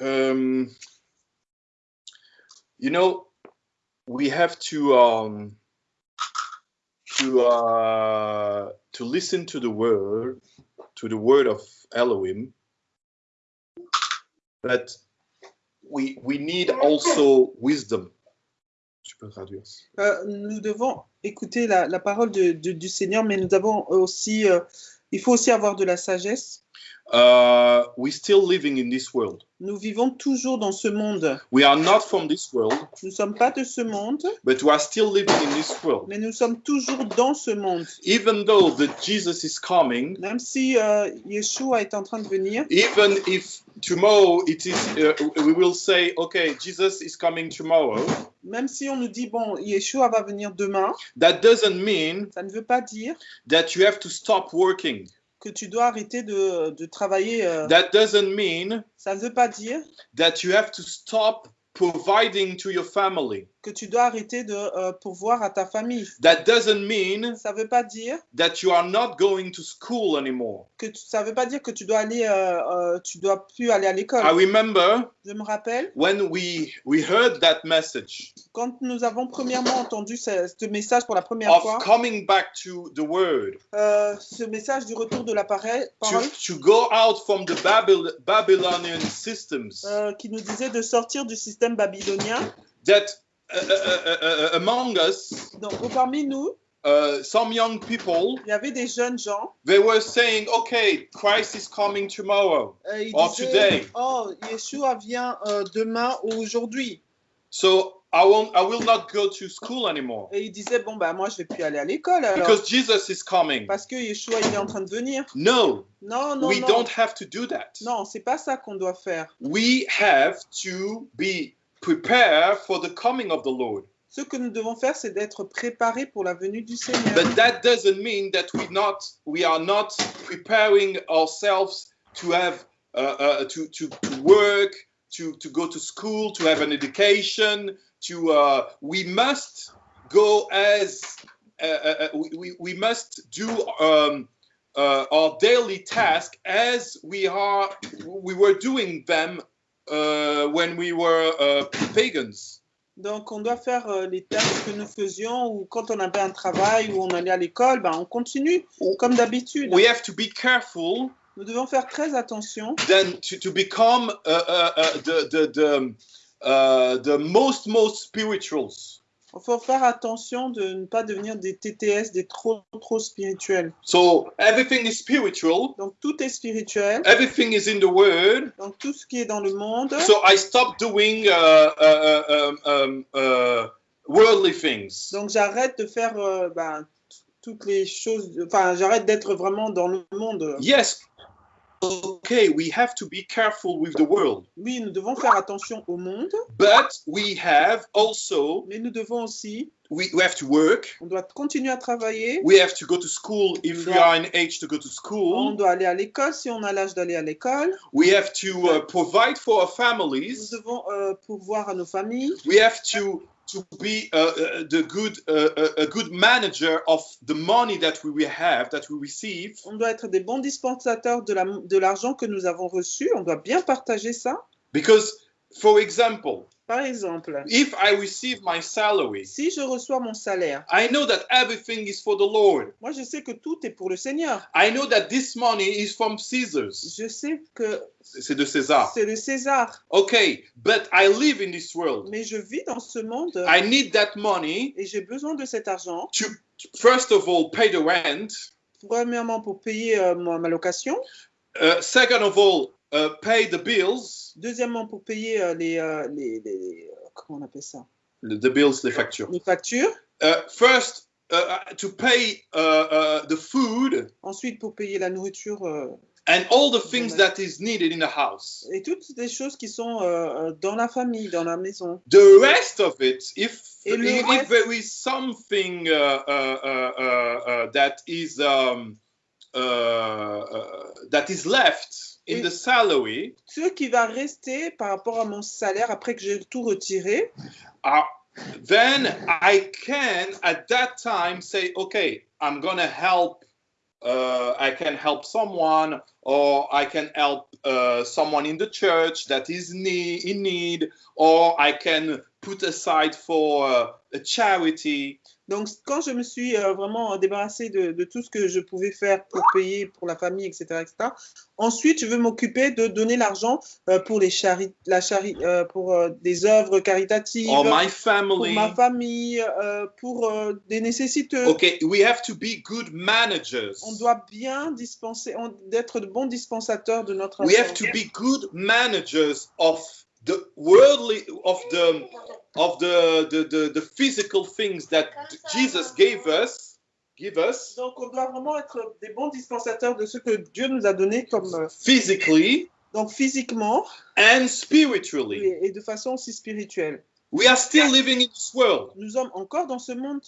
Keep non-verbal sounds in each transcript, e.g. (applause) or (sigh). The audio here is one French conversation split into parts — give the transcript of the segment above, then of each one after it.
Um, you know, we have to um, to uh, to listen to the word, to the word of Elohim, but we we need also wisdom. Tu peux traduire. Euh, nous devons écouter la, la parole de- de- du Seigneur, mais nous avons aussi, euh, il faut aussi avoir de la sagesse. Uh, we're still living in this world. Nous vivons toujours dans ce monde. We are not from this world, Nous ne sommes pas de ce monde, but we are still living in this world. mais nous sommes toujours dans ce monde. Even though that Jesus is coming, Même si euh, Yeshua est en train de venir, even if tomorrow it is, uh, we will say, okay, Jesus is coming tomorrow. même si on nous dit, bon, Yeshua va venir demain, That doesn't mean ça ne veut pas dire that you have to stop working. Que tu dois arrêter de, de travailler. euh, That doesn't mean ça ne veut pas dire that you have to stop providing to your family. Que tu dois arrêter de euh, pourvoir à ta famille. That doesn't mean Ça ne veut pas dire that you are not going to school anymore. que tu- ça veut pas dire que tu dois aller, euh, euh, tu dois plus aller à l'école. I remember Je me rappelle when we we heard that message quand nous avons premièrement entendu ce, ce message pour la première of fois, coming back to the word euh, ce message du retour de la parole, to, to go out from the Babyl- Babylonian systems qui nous disait de sortir du système babylonien. that among us Donc parmi nous, uh, some young people il y avait des jeunes gens. they were saying okay Christ is coming tomorrow euh, Or disaient, today. oh, Yeshua vient euh, demain ou aujourd'hui. so I won't I will not go to school anymore Et ils disaient, bon, bah moi, je vais plus aller à l'école alors. because Jesus is coming Parce que Yeshua, il est en train de venir. no Non, non, we non. don't have to do that Non, c'est pas ça qu'on doit faire. we have to be prepared for the coming of the Lord Ce que nous devons faire, c'est d'être préparés pour la venue du Seigneur. But that doesn't mean that we not we are not preparing ourselves to have uh, uh, to, to work, to to go to school, to have an education. To uh, we must go as uh, uh, uh, we, we- we must do um, uh, our daily task as we are we were doing them uh, when we were uh, pagans. Donc, on doit faire euh, les tâches que nous faisions ou quand on avait un travail ou on allait à l'école, ben, on continue comme d'habitude. We have to be careful Nous devons faire très attention then to, to become uh, uh, uh, the the the, uh, the most most spirituals. Il faut faire attention de ne pas devenir des TTS, des trop, trop spirituels. So everything is spiritual. Donc, tout est spirituel. Everything is in the Word. Donc, tout ce qui est dans le monde. So I stopped doing uh, uh, uh, um, um, uh, worldly things. Donc, j'arrête de faire euh, ben, toutes les choses. Enfin, j'arrête d'être vraiment dans le monde. Yes. Okay, we have to be careful with the world, Oui, nous devons faire attention au monde, but we have also mais nous devons aussi, we, we have to work. on doit continuer à travailler. We have to go to school if we Yeah. are in age to go to On doit aller à l'école si on a l'âge d'aller à l'école. We have to uh, provide for our Nous families. devons euh, pourvoir à nos familles. we have to to be the good a good manager of the money that we have that we receive On doit être des bons dispensateurs de la- de l'argent que nous avons reçu. On doit bien partager ça. because for example Par exemple, if i receive my salary si je reçois mon salaire, i know that everything is for the lord moi je sais que tout est pour le Seigneur. i know that this money is from caesars Je sais que c'est de césar c'est le César, okay but i live in this world mais je vis dans ce monde i need that money et j'ai besoin de cet argent. to first of all pay the rent Premièrement pour payer euh, ma, ma location. uh, second of all uh, pay the bills Deuxièmement pour payer euh, les, euh, les, les- euh, comment on appelle ça? The bills les factures Les factures. uh, first uh, to pay uh, uh, the food Ensuite pour payer la nourriture euh, and all the things that is needed in the house. et toutes les choses qui sont euh, euh, dans la famille, dans la maison. The rest of it, if le if, reste- if there is something uh, uh, uh, uh, uh, that is um, that is left in the salary, Ce qui va rester par rapport à mon salaire après que j'ai tout retiré, uh, then I can at that time say, okay, I'm gonna help uh, I can help someone, or I can help uh, someone in the church that is nee- in need, or I can put aside for uh, a charity. Donc, quand je me suis euh, vraiment débarrassée de, de tout ce que je pouvais faire pour payer pour la famille, etc., etc., ensuite, je veux m'occuper de donner l'argent euh, pour les chari la chari euh, pour des œuvres caritatives, my pour ma famille, pour des nécessiteux. Okay, we have to be good managers. On doit bien dispenser, d'être de bons dispensateurs de notre We have to be good managers of the worldly, of the, of the, the, the, the physical things that Jesus gave us, give us Donc, on doit vraiment être des bons dispensateurs de ce que Dieu nous a donné comme euh, physically donc physiquement and spiritually. et, et de façon aussi spirituelle. We are still living in this world. Nous sommes encore dans ce monde.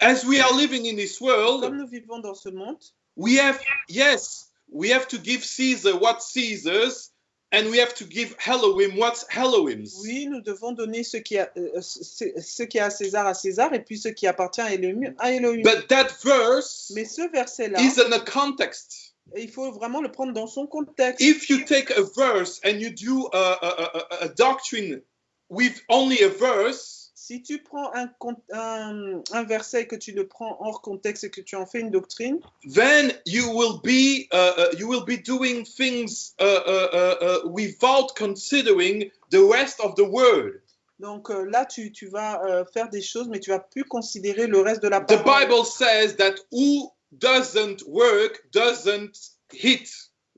As we are living in this world, Comme nous vivons dans ce monde, we have, yes, we have to give Caesar what Caesar's, and we have to give Elohim what's Elohim's. oui, nous devons donner ce qui, a, euh, ce, ce qui est à César à César et puis ce qui appartient à Elohim à Elohim. But that verse Mais ce verset-là, is in a context. il faut vraiment le prendre dans son contexte. If you take a verse and you do a, a, a, a doctrine with only a verse, Si tu prends un, un, un verset et que tu le prends hors contexte et que tu en fais une doctrine, then you will be uh, uh, you will be doing things uh, uh, uh, uh, without considering the rest of the word. donc euh, là, tu, tu vas euh, faire des choses, mais tu vas plus considérer le reste de la The parole. Bible says that who doesn't work doesn't eat.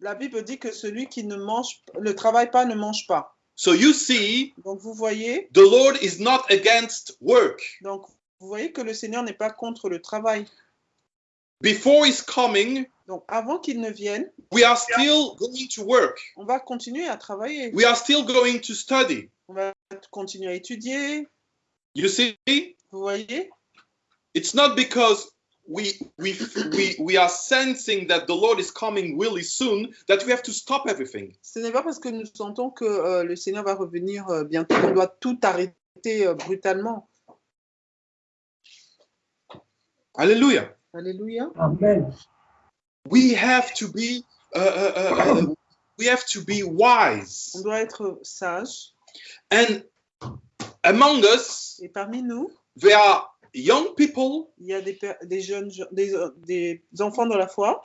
La Bible dit que celui qui ne mange, ne travaille pas ne mange pas. So you see, Donc vous voyez, the Lord is not against work. donc vous voyez que le Seigneur n'est pas contre le travail. Before His coming, Donc avant qu'il ne vienne, we are still going to work. on va continuer à travailler. We are still going to study. On va continuer à étudier. You see, Vous voyez, it's not because we we we we are sensing that the Lord is coming really soon that we have to stop everything. ce n'est pas parce que nous sentons que euh, le Seigneur va revenir euh, bientôt qu'on doit tout arrêter euh, brutalement. Hallelujah. Alléluia. Amen. We have to be uh, uh, uh, uh, we have to be wise. On doit être sage. And among us, Et parmi nous, there are young people, il y a des, des jeunes, des, euh, des enfants dans la foi,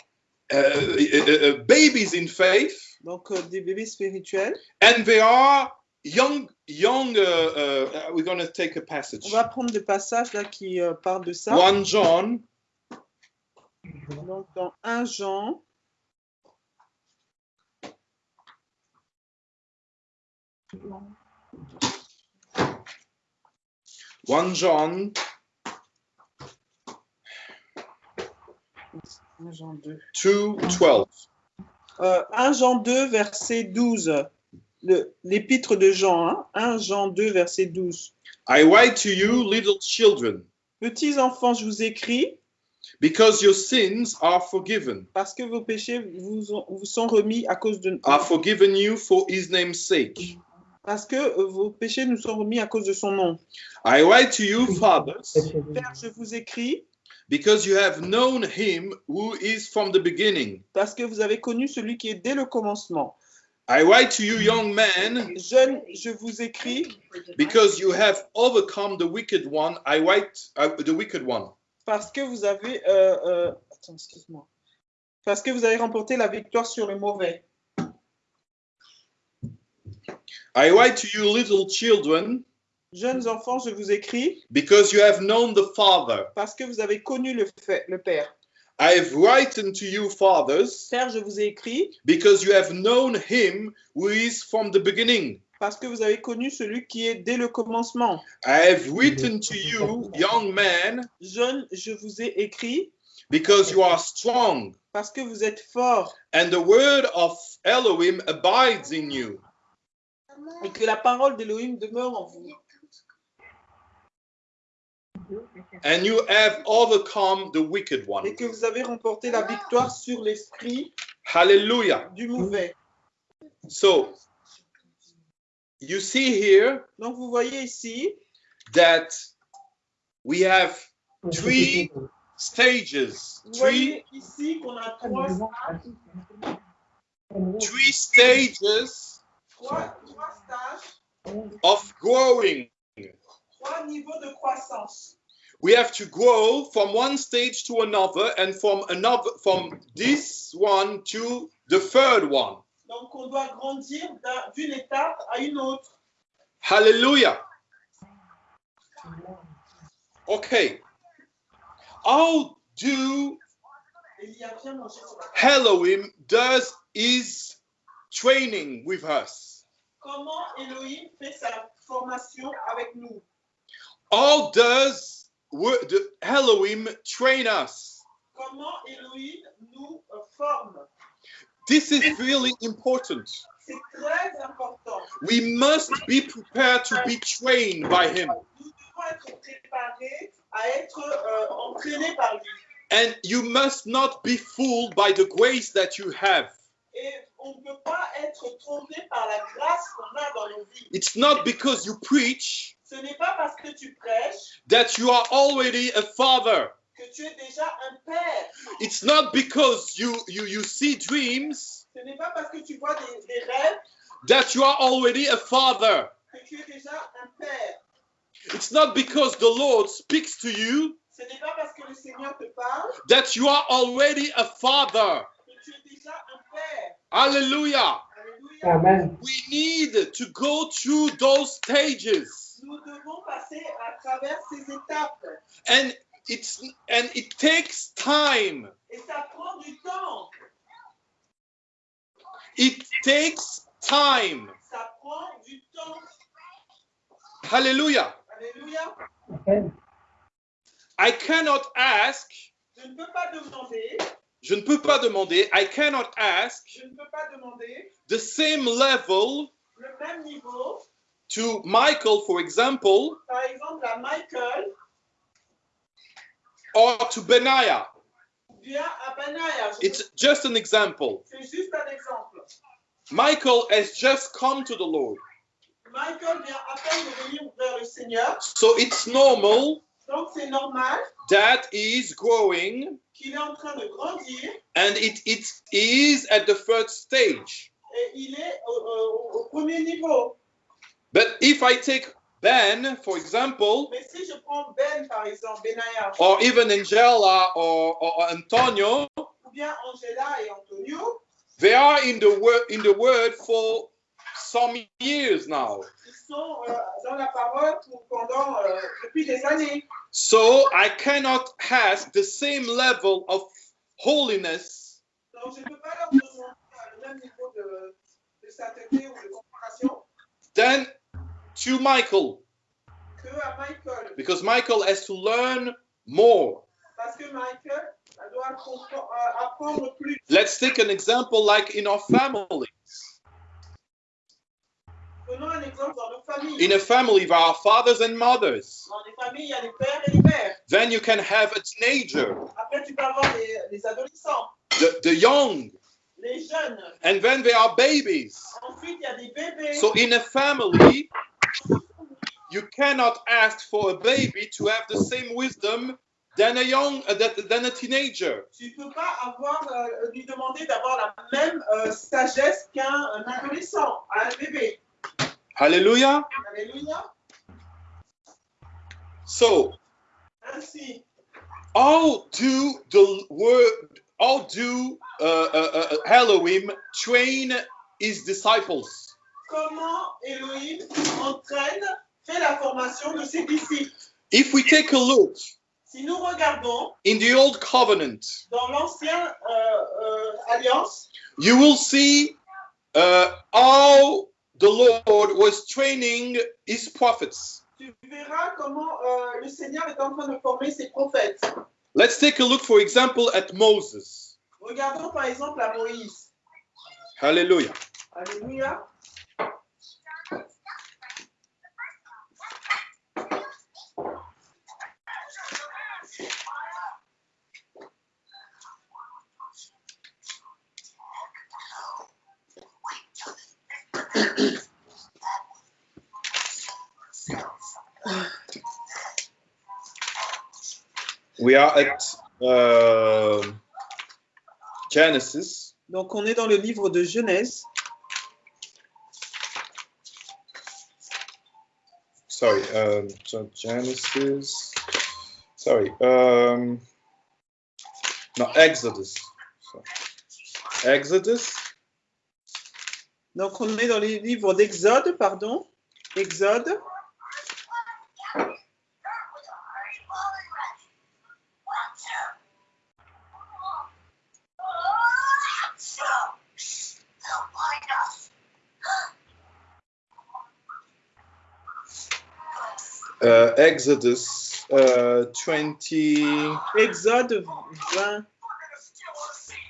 uh, uh, uh, babies in faith, donc euh, des bébés spirituels. and there are young young. Uh, uh, we're going to take a passage. On va prendre des passages là qui euh, parlent de ça. One John Donc dans 1 Jean, one John 1 Jean 2. two twelve. Euh, 1 Jean 2, verset 12. Le- L'épître de Jean, hein, 1 Jean 2, verset 12. I write to you, little children, Petits enfants, je vous écris because your sins are forgiven, parce que vos péchés vous, ont- vous sont remis à cause de are forgiven you for His name's sake. parce que euh, vos péchés nous sont remis à cause de son nom. I write to you, fathers, Père, je vous écris because you have known Him who is from the beginning. parce que vous avez connu celui qui est dès le commencement. I write to you, young Jeunes, je vous écris because you have overcome the wicked one. I write uh, the wicked one. parce que vous avez euh, euh, attends, excuse-moi. Parce que vous avez remporté la victoire sur le mauvais. I write to you, little children, Jeunes enfants, je vous écris because you have known the Father. parce que vous avez connu le, fait, le Père. I have written to you, fathers, Père, je vous ai écrit because you have known Him who is from the beginning. parce que vous avez connu celui qui est dès le commencement. I have written to you, young men, Jeunes, je vous ai écrit because you are strong, parce que vous êtes forts and the word of Elohim abides in you. et que la parole d'Élohim demeure en vous. And you have overcome the wicked one. Et que vous avez remporté la victoire sur l'esprit Hallelujah. du mauvais. So, you see here Donc vous voyez ici that we have three stages, Vous three, ici qu'on a trois stages, three stages trois, trois stages, of growing. trois niveaux de croissance. We have to grow from one stage to another and from another from this one to the third one. Donc, on doit grandir d'une étape à une autre. Hallelujah. Okay. How do Et il y a bien mangé sur la Elohim does his training with us? Comment Elohim fait sa formation avec nous How does wo- the Elohim train us? Comment Elohim nous euh, forme This is really important. C'est très important. We must be prepared to be trained by him. Nous devons être préparés à être euh, entraînés par lui. And you must not be fooled by the grace that you have. Et on ne peut pas être trompé par la grâce qu'on a dans nos vies. It's not because you preach Ce n'est pas parce que tu prêches that you are already a father. que tu es déjà un père. It's not because you, you, you see dreams Ce n'est pas parce que tu vois des, des rêves that you are already a father. que tu es déjà un père. It's not because the Lord speaks to you Ce n'est pas parce que le Seigneur te parle that you are already a father. que tu es déjà un père. Hallelujah. Alléluia. Amen. We need to go through those stages. Nous devons passer à travers ces étapes. And it's and it takes time. Et ça prend du temps. It takes time. Ça prend du temps. Hallelujah. Alléluia. Amen. I cannot ask, Je ne peux pas demander, je ne peux pas demander, I cannot ask je ne peux pas demander the same level le même niveau, to Michael, for example, par exemple à Michael or to bien à Benaya. Je- It's just an example. C'est juste un exemple. Michael has just come to the Lord. Michael vient à peine de venir vers le Seigneur, So it's normal donc c'est normal that he is growing qu'il est en train de grandir and it, it is at the first stage. et il est au, au- au premier niveau. But if I take Ben, for example, Mais si je prends Ben par exemple, Benaya, or even Angela or, or Antonio, ou bien Angela et Antonio, they are in the word in the word for some years now. ils sont euh, dans la parole pour- pendant euh, depuis des années. So I cannot ask the same level of holiness Donc je ne peux pas leur demander à le même niveau de, de sainteté ou de concentration than to Michael que à Michael. because Michael has to learn more. Parce que Michael elle doit compre- euh, apprendre plus. Let's take an example like in our family. Prenons un exemple dans nos familles. In a family, there are fathers and mothers. Dans les familles, il y a les pères et les mères. Then you can have a teenager, Après, tu peux avoir les, les adolescents, the, the young, les jeunes. and then there are babies. Ensuite, il y a des bébés. So in a family, you cannot ask for a baby to have the same wisdom than a young uh, than a teenager. tu peux pas avoir, euh, lui demander d'avoir la même euh, sagesse qu'un adolescent, un bébé. Hallelujah. Alléluia. So Ainsi, how do the word how do uh, uh, uh, Elohim train his disciples? Comment Elohim entraîne, fait la formation de ses disciples If we take a look Si nous regardons in the old covenant, dans l'ancienne euh, euh, alliance, you will see uh, how the Lord was training his prophets. tu verras comment euh, le Seigneur est en train de former ses prophètes. Let's take a look, for example, at Moses. Regardons par exemple à Moïse. Hallelujah. Alléluia. We are at uh, Genesis. Donc, on est dans le livre de Genèse. Sorry, um, so Genesis. Sorry, um, no, Exodus. So, Exodus. Donc, on est dans le livre d'Exode, pardon. Exode. Uh, Exodus uh, 20. Exode 20.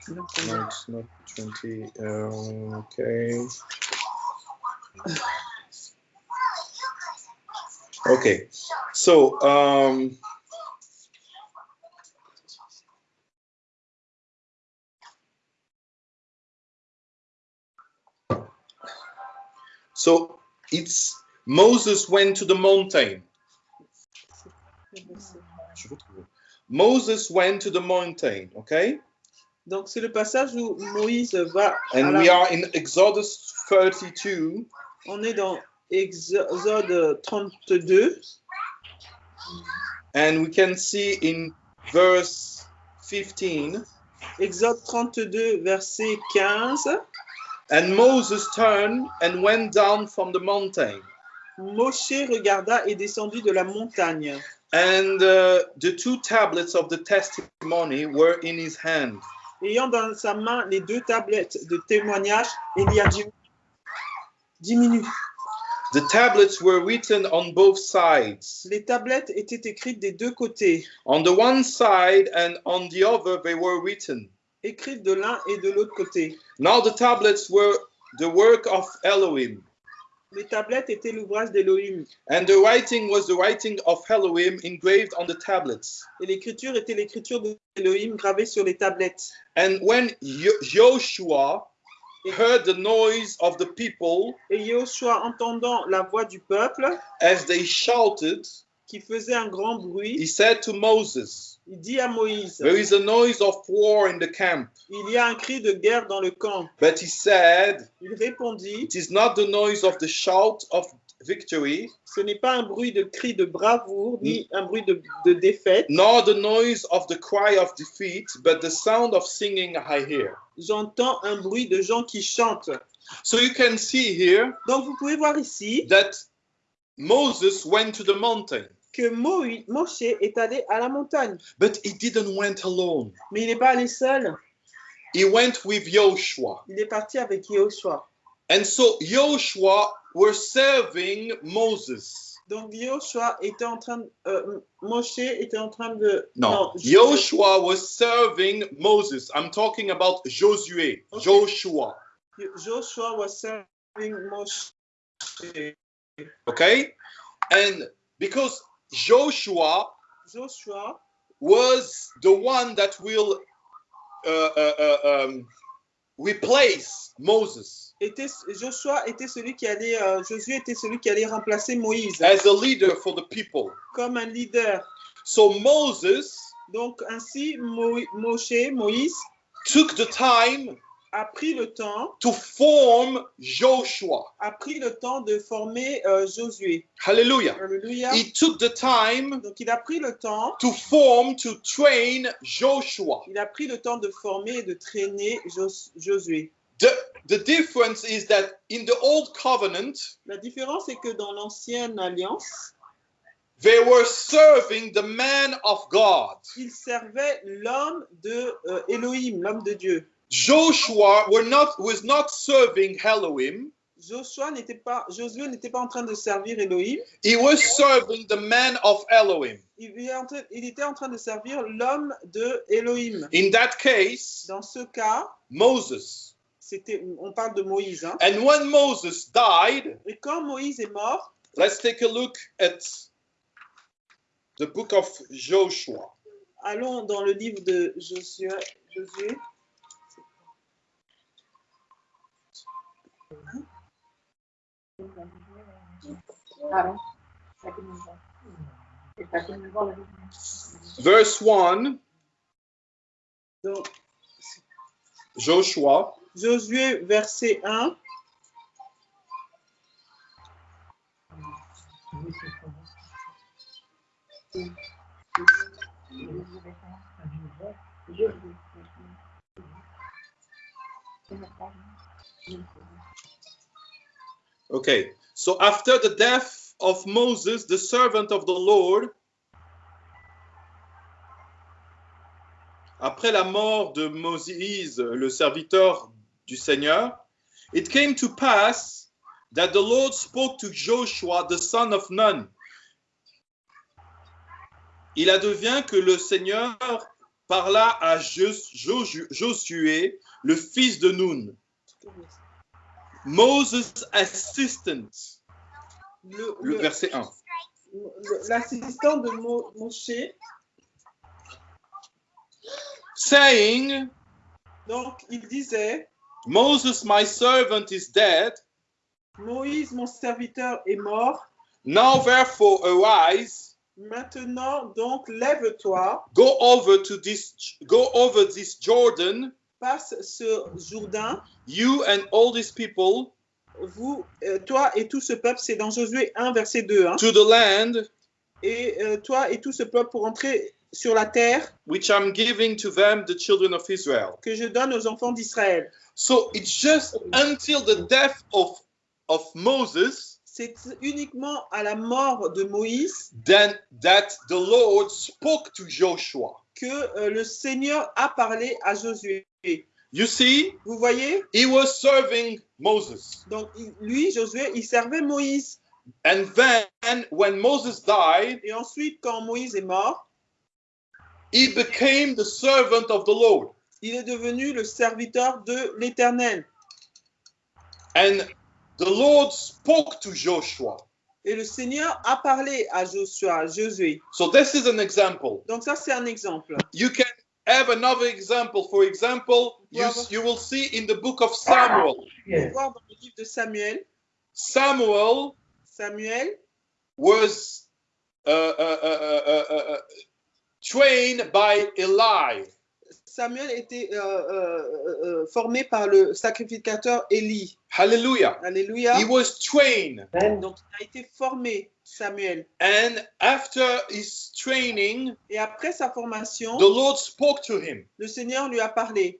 No, it's not 20. Um, okay. Okay. So, um, so it's Moses went to the mountain. Moses went to the mountain, okay? Donc, c'est le passage où Moïse va. à And la- we are in Exodus 32, On est dans Exode 32. and we can see in verse 15, Exode 32, verset 15. and Moses turned and went down from the mountain, Moshe regarda et descendit de la montagne. and uh, the two tablets of the testimony were in his hand. Ayant dans sa main les deux tablettes de témoignage, il y a dix minutes. The tablets were written on both sides. Les tablettes étaient écrites des deux côtés, On the one side and on the other, they were written. écrites de l'un et de l'autre côté. Now the tablets were the work of Elohim, Les tablettes étaient l'ouvrage d'Élohim and the writing was the writing of Elohim engraved on the tablets. et l'écriture était l'écriture d'Élohim gravée sur les tablettes. And when Joshua heard the noise of the people Et Joshua, entendant la voix du peuple as they shouted, qui faisait un grand bruit, he said to Moses, il dit à Moïse, There is a noise of war in the camp. il y a un cri de guerre dans le camp. But he said, Il répondit, It is not the noise of the shout of victory, ce n'est pas un bruit de cri de bravoure, ni un bruit de, de défaite. nor the noise of the cry of defeat, but the sound of singing I hear. J'entends un bruit de gens qui chantent. So you can see here Donc vous pouvez voir ici that Moses went to the mountain, que Moïse, Moshe est allé à la montagne, but he didn't went alone. mais il n'est pas allé seul. He went with Joshua. Il est parti avec Joshua. And so Joshua were serving Moses. Donc Joshua était en train, euh, Moshe était en train de. No, je- Joshua was serving Moses. I'm talking about Josué, Okay. Joshua. Joshua was serving Moshe. Okay? And because Joshua Joshua was the one that will uh, uh, uh, um, replace Moses était, Joshua était celui qui allait, euh, Josué était celui qui allait remplacer Moïse as a leader for the people. comme un leader. So Moses Donc ainsi, Mo- Moshe, Moïse, took the time a pris le temps, to form Joshua. a pris le temps de former euh, Josué. Hallelujah. Alléluia. He took the time Donc il a pris le temps, to form, to train Joshua. il a pris le temps de former et de traîner Jos- Josué. The, the difference is that in the old covenant, La différence est que dans l'ancienne alliance, they were serving the man of God. il servait l'homme de euh, Elohim, l'homme de Dieu. Joshua were not, was not serving Elohim. Joshua n'était pas, Josué n'était pas en train de servir Elohim, He was serving the man of Elohim. il, il était en train de servir l'homme de Elohim. In that case, Dans ce cas, Moses. c'était, on parle de Moïse. hein. And when Moses died, Et quand Moïse est mort, let's take a look at the book of Joshua. allons dans le livre de Josué. Josué. Verse 1 Donc, Joshua Josué, verset 1. Okay, so after the death of Moses, the servant of the Lord, après la mort de Moïse, le serviteur du Seigneur, it came to pass that the Lord spoke to Joshua, the son of Nun. Il advient que le Seigneur parla à Jos- Jos- Josué, le fils de Nun, Moses' assistant. Le- Le le- verset 1. le- L'assistant de Mo- Moshe, saying, donc il disait, Moses, my servant, is dead. Moïse, mon serviteur, est mort. Now, therefore, arise, Maintenant, donc, lève-toi, go over to this, go over this Jordan, passe ce Jourdain, you and all these people, vous, euh, toi et tout ce peuple, c'est dans Josué 1, verset 2, hein, to the land et euh, toi et tout ce peuple pour entrer sur la terre which I'm giving to them, the children of Israel. que je donne aux enfants d'Israël. So it's just until the death of of Moses C'est uniquement à la mort de Moïse then that the Lord spoke to Joshua. Que euh, le Seigneur a parlé à Josué. You see, Vous voyez? he was serving Moses. Donc, lui, Josué, il servait Moïse. And then when Moses died, Et ensuite, quand Moïse est mort, he became the servant of the Lord. il est devenu le serviteur de l'Éternel. And the Lord spoke to Joshua. Et le Seigneur a parlé à Joshua, Josué. So this is an example. Donc ça, c'est un exemple. You can have another example. For example, you, you will see in the book of Samuel. Peut voir dans le livre de Samuel, Samuel Samuel was uh, uh, uh, uh, uh, uh, trained by Eli. Samuel était euh, euh, euh, formé par le sacrificateur Élie. Hallelujah. Alléluia. He was trained. Donc il a été formé, Samuel. And after his training, Et après sa formation, the Lord spoke to him. le Seigneur lui a parlé.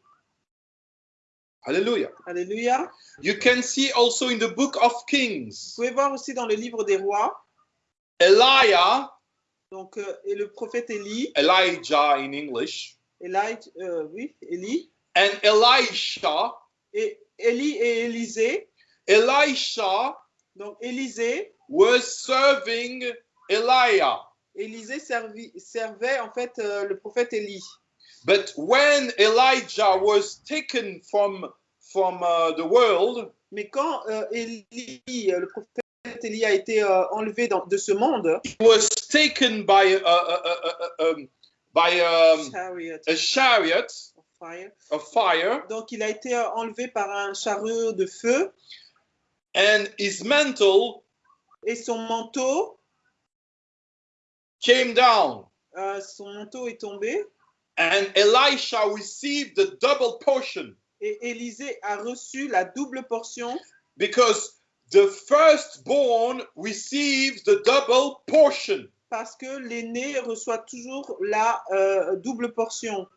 Hallelujah. Alléluia. You can see also in the book of Kings, Vous pouvez voir aussi dans le livre des rois, Elijah, donc, euh, et le prophète Élie, Elijah in English, Eli, euh, oui, Élie, and Elisha. et Élie et Élisée. Elisha Donc Élisée, was serving Elijah. Élisée servi- servait en fait euh, le prophète Élie. But when Elijah was taken from, from uh, the world, Mais quand euh, Élie, euh, le prophète Élie a été euh, enlevé dans- de ce monde, he was taken by, uh, uh, um, by um, chariot a chariot of fire. of fire, donc il a été enlevé par un chariot de feu and his mantle et son manteau, came down. euh, son manteau est tombé And Elisha received the double portion et Élisée a reçu la double portion because the firstborn receives the double portion. Parce que l'aîné reçoit toujours la euh, double portion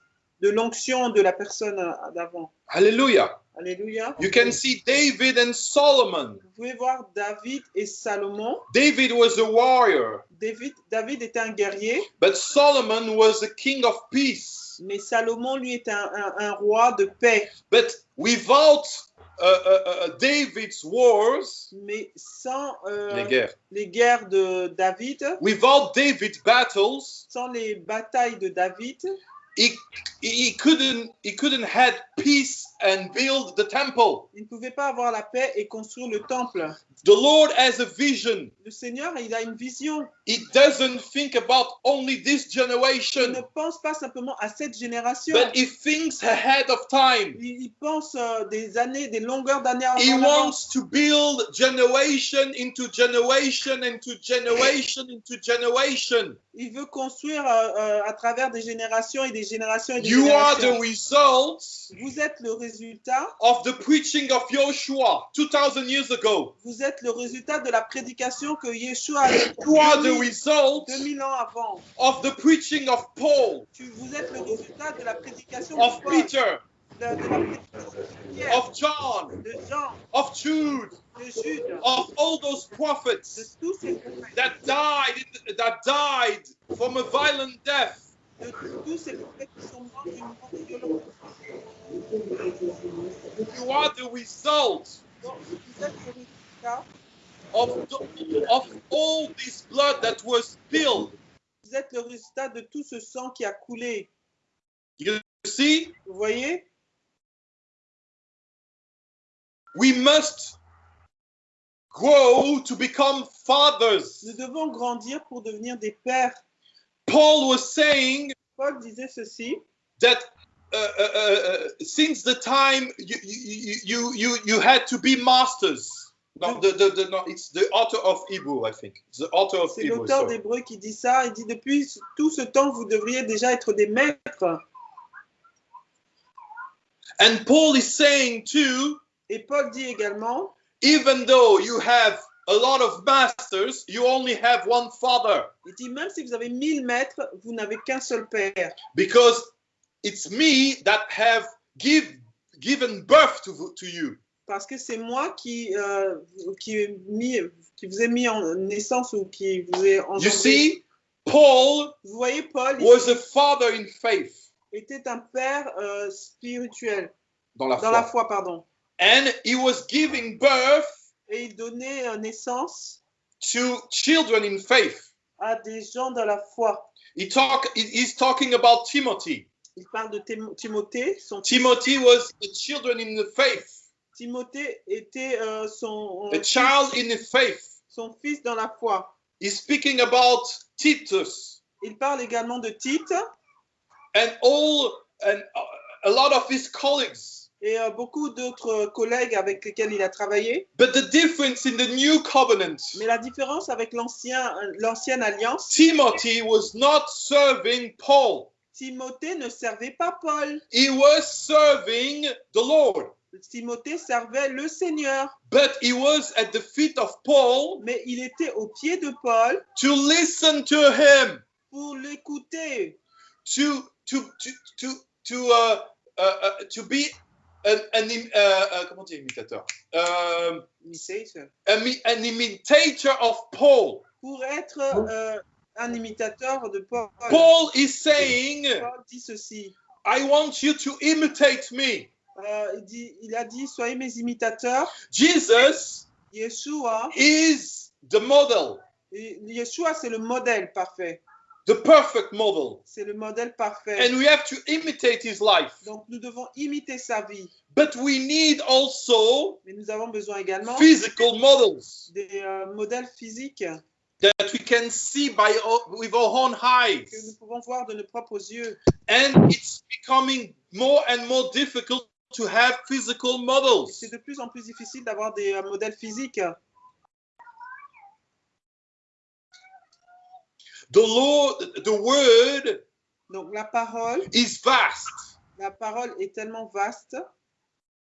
de l'onction de la personne d'avant. Hallelujah. Alléluia. You can see David and Solomon. Vous pouvez voir David et Salomon. David was a warrior, David, David était un guerrier, but Solomon was a king of peace. mais Salomon, lui, est un, un- un roi de paix. But without David's wars, Mais sans euh, les guerres, les guerres de David, without David's battles, sans les batailles de David, he, he couldn't he couldn't had peace and build the temple. Il ne pouvait pas avoir la paix et construire le temple. The Lord has a vision. Le Seigneur, il a une vision. He doesn't think about only this Il ne generation, pense pas simplement à cette génération. but he thinks ahead of time. Il, il pense euh, des années, des longueurs d'années en He avant. wants to build generation into generation into generation into generation. Il veut construire euh, euh, à travers des générations et des générations et des You are the générations. results Vous êtes le résultat. Of the preaching of Joshua 2000 years ago. Vous êtes le résultat de la prédication que Yeshua a faite You are the 2000 result 2000 ans avant. of the preaching of Paul, Tu- vous êtes le résultat de la prédication of de Paul, Peter, de, de la prédication de Pierre, of John, de Jean, of Jude, de Jude, of all those prophets tous ces prophètes, that died that died from a violent death. De tous ces prophètes qui sont morts d'une mort violente. You are the result Donc, vous êtes le résultat, of, the- of all this blood that was spilled. vous êtes le résultat de tout ce sang qui a coulé. You see, Vous voyez? We must grow to become fathers. Nous devons grandir pour devenir des pères. Paul was saying Paul disait ceci. that uh, uh, uh, since the time you, you, you, you, you had to be masters. No, the, the, the, no, it's the author of Hebrew, I think. The author of C'est l'auteur d'Hébreu qui dit ça. Il dit depuis tout ce temps, vous devriez déjà être des maîtres. And Paul is saying too, Et Paul dit également, even though you have a lot of masters, you only have one father il dit même si vous avez mille maîtres, vous n'avez qu'un seul père. because it's me that have give, given birth to, to you. Parce que c'est moi qui, euh, qui, mis, qui vous ai mis en naissance ou qui vous ai You engendré. see, Paul Vous voyez, Paul was a father in faith. était un père euh, spirituel, Dans la dans foi. la foi, pardon. And he was giving birth Et il donnait euh, naissance to children in faith. à des gens dans la foi. He talk, he- he's talking about Timothy. Il parle de Tim- Timothée. Son fils. Timothy was a children in the faith, Timothée était euh, son, a child in the faith. son fils dans la foi. He's speaking about Titus Il parle également de Tite and all and a lot of his colleagues. Et euh, beaucoup d'autres collègues avec lesquels il a travaillé. But the difference in the new covenant, Mais la différence avec l'ancien, l'ancienne alliance, Timothy was not serving Paul. Timothée ne servait pas Paul. He was serving the Lord. Timothée servait le Seigneur, But he was at the feet of Paul mais il était au pied de Paul to listen to him, pour l'écouter, to to to to to uh, uh, uh, to be an, an im- uh, uh, comment dire imitateur, a mi- an imitator of Paul. pour être euh, un imitateur de Paul. Paul is saying, Paul dit ceci. I want you to imitate me. Euh, il, dit, il a dit soyez mes imitateurs. Jesus Yeshua, is the model, Yeshua c'est le modèle parfait. The perfect model, C'est le modèle parfait. and we have to imitate his life. Donc nous devons imiter sa vie. But we need also Mais nous avons besoin également physical models des euh, modèles physiques that we can see by with our own que eyes. nous pouvons voir de nos propres yeux. And it's becoming more and more difficult to have physical Et models. C'est de plus en plus difficile d'avoir des euh, modèles physiques. The Lord, the word Donc la parole, is vast la parole est tellement vaste.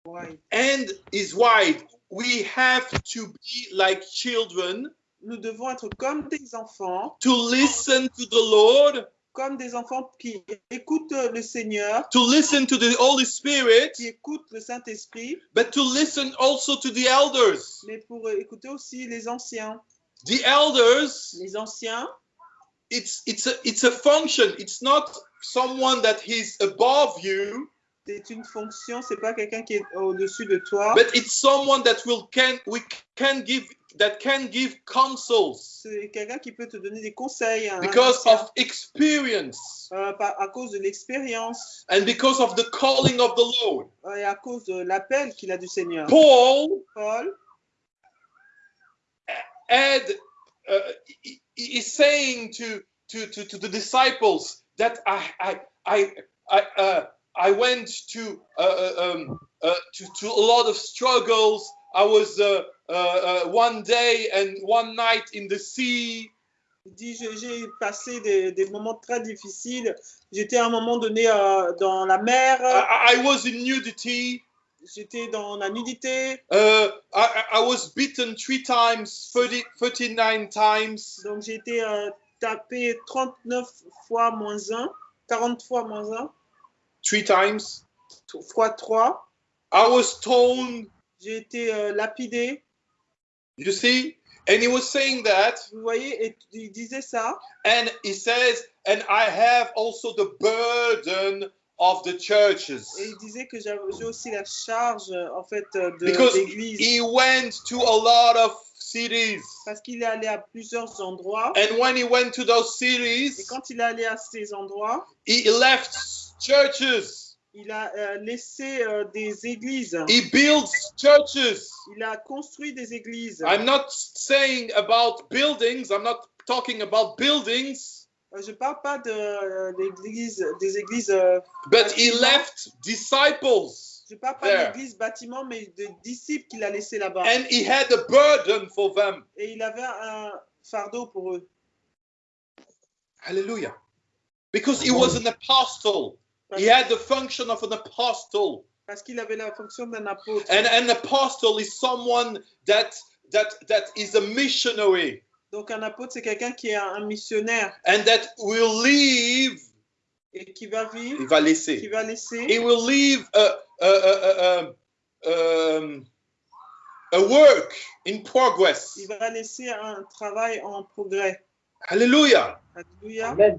Ouais. and is wide. We have to be like children Nous devons être comme des enfants, to listen to the Lord, comme des enfants qui écoutent le Seigneur, to listen to the Holy Spirit, qui écoutent le Saint-Esprit, but to listen also to the elders. mais pour écouter aussi les anciens. The elders, Les anciens, it's it's a it's a function. It's not someone that is above you, c'est une fonction, c'est pas quelqu'un qui est au-dessus de toi, but it's someone that will can we can give that can give counsels C'est quelqu'un qui peut te donner des conseils. un because of experience euh, par- à cause de l'expérience and because of the calling of the Lord. et à cause de l'appel qu'il a du Seigneur. Paul Paul, had uh, is saying to, to to to the disciples that I I I I, uh, I went to uh, uh, um, uh, to to a lot of struggles. I was uh, uh, uh, one day and one night in the sea. il dit J'ai passé des, des moments très difficiles. J'étais à un moment donné euh, dans la mer, I, I was in nudity. J'étais dans la nudité, Uh, I, I was beaten three times, 30, 39 times. donc j'ai été euh, tapé 39 fois moins 1, 40 fois moins 1, Three times. fois 3. I was stoned. J'ai été euh, lapidé. You see? And he was saying that Vous voyez, et il disait ça. And he says, and I have also the burden of the churches. Et il disait que j'ai aussi la charge, euh, en fait, euh, de l'église. he went to a lot of cities. Parce qu'il est allé à plusieurs endroits. And when he went to those Et cities, quand il est allé à ces endroits, he left churches. il a euh, laissé euh, des églises. He builds churches. Il a construit des églises. I'm not saying about buildings, I'm not talking about buildings, Je ne parle pas de, euh, d'église- des églises. euh, but he left disciples. je parle pas There. d'église bâtiment, mais de disciples qu'il a laissés là-bas. And he had a burden for them. Et il avait un fardeau pour eux. Hallelujah. Because he was an apostle. Parce, He had the function of an apostle. parce qu'il avait la fonction d'un apôtre. And an apostle is someone that that that is a missionary Donc un apôtre, c'est quelqu'un qui est un, missionnaire and that will leave. et qui va vivre, Il va qui laisser. va laisser, He will leave a a, a, a, a, um, a work in progress. il va laisser un travail en progrès. Hallelujah. Alléluia. Amen.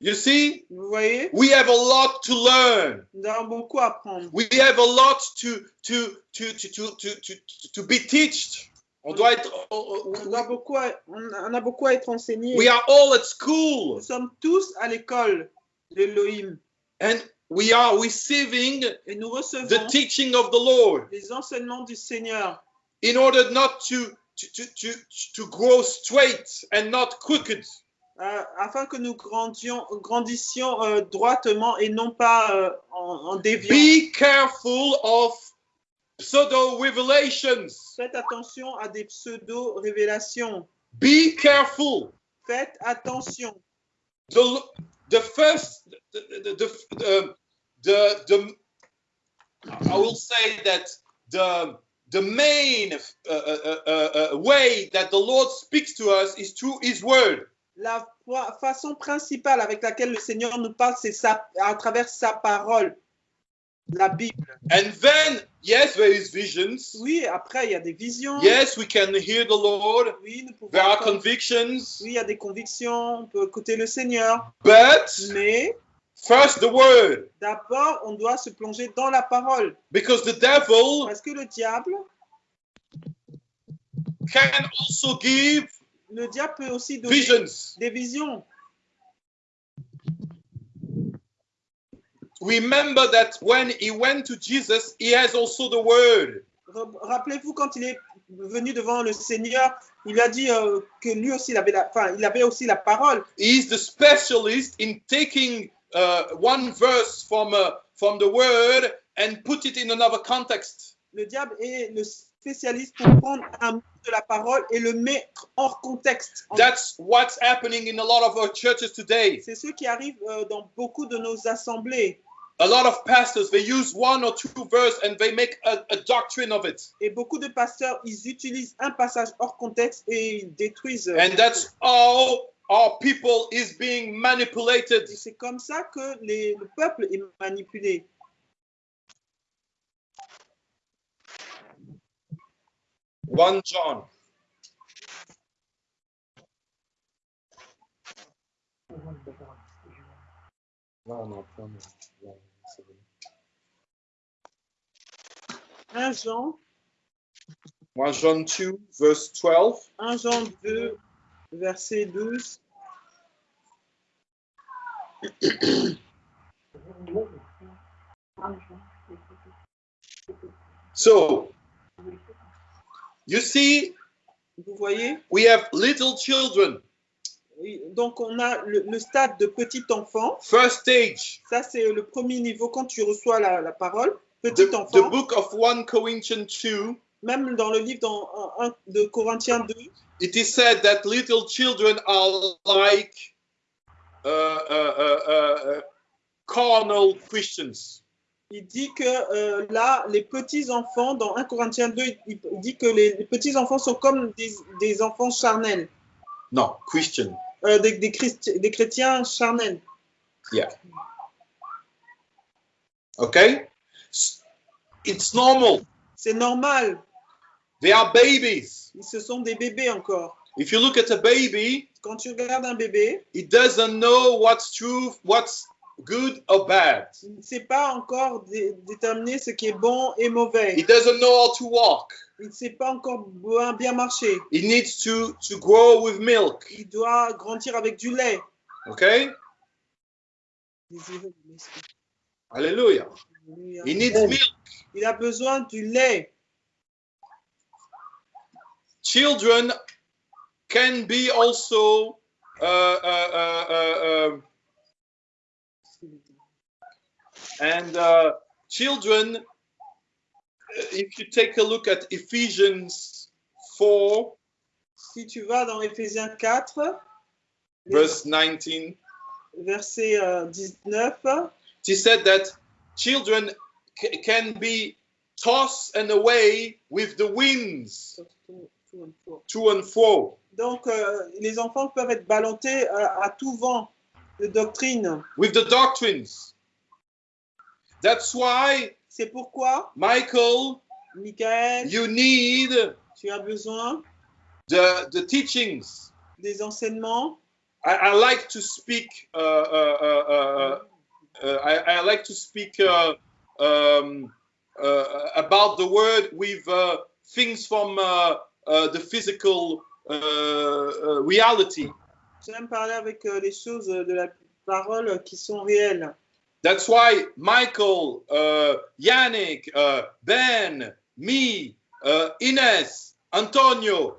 You see, Vous voyez, we have a lot to learn. nous avons beaucoup à apprendre. We have a lot to to to to to to to, to be taught. On doit être. On, doit beaucoup à- on a- on beaucoup à être enseigné. We are all at school. Nous sommes tous à l'école de l'Elohim and we are receiving et nous the recevons teaching of the Lord les enseignements du Seigneur in order not to to, to, to, to grow straight and not crooked. euh, afin que nous grandions, grandissions euh, droitement et non pas euh, en, en déviant. Be careful of pseudo revelations. Faites attention à des pseudo-révélations. Be careful. Faites attention. The the first the the the, the, I will say that the the main uh, uh, uh, uh, way that the Lord speaks to us is through His Word. La fa- façon principale avec laquelle le Seigneur nous parle, c'est à travers sa parole, la Bible. And then, yes, there is visions. Oui, après, il y a des visions. Yes, we can hear the Lord. Oui, nous pouvons There are convictions. Oui, il y a des convictions, on peut écouter le Seigneur. But Mais first, the Word. d'abord, on doit se plonger dans la parole. Because the devil Parce que le diable, can also give le diable peut aussi donner visions. des visions. Remember that when he went to Jesus, he has also the Word. Rappelez-vous quand il est venu devant le Seigneur, il a dit euh, que lui aussi, il avait, la, enfin, il avait aussi la parole. He is the specialist in taking uh, one verse from, uh, from the Word and put it in another context. Le diable est le spécialiste pour prendre un mot de la parole et le mettre hors contexte. That's what's happening in a lot of our churches today. C'est ce qui arrive euh, dans beaucoup de nos assemblées. A lot of pastors, they use one or two verse and they make a, a doctrine of it. Et beaucoup de pasteurs, ils utilisent un passage hors contexte et ils détruisent. euh, And that's how our people is being manipulated. C'est comme ça que les- le peuple est manipulé. One John. No, no, no, 1 Jean 1 John 2, verse 12. 1 Jean 2, verset 12. (clears throat) So, you see, Vous voyez? we have little children. Donc, on a le, le stade de petit enfant. First stage, Ça, c'est le premier niveau quand tu reçois la, la parole. The, Petit the enfant. book of 1 Corinthians 2, Même dans le livre dans, en- de Corinthiens 2, it is said that little children are like uh, uh, uh, uh, carnal Christians. il dit que euh, là, les petits enfants, dans 1 Corinthiens 2, il, dit que les, les petits enfants sont comme des, des enfants charnels, No, Christian. euh, des, des, Christi- des chrétiens charnels. Okay? S- It's normal. C'est normal. They are babies. Ce sont des bébés encore. If you look at a baby, Quand tu regardes un bébé, it doesn't know what's true, what's good or bad. il ne sait pas encore dé- déterminer ce qui est bon et mauvais. It doesn't know how to walk. Il ne sait pas encore bien, bien marcher. It needs to, to grow with milk. Il doit grandir avec du lait. Okay? Alléluia. He needs milk. Il a besoin du lait. Children can be also uh, uh, uh, uh, um, and uh, children. If you take a look at Ephesians 4, Si tu vas dans Éphésiens 4, verse 19, verset euh, 19, he said that children ca- can be tossed and away with the winds to and fro, donc euh, les enfants peuvent être ballottés à, à tout vent de doctrine. with the doctrines. That's why, C'est pourquoi, Michael, Michael, you need tu as besoin the, the teachings. des enseignements. I, I like to speak. Uh, uh, uh, uh, I, I like to speak uh, um, uh, about the word with uh, things from uh, uh, the physical uh, uh, reality. J'aime parler avec euh, les choses de la parole qui sont réelles. That's why Michael, uh, Yannick, uh, Ben, me, uh, Ines, Antonio,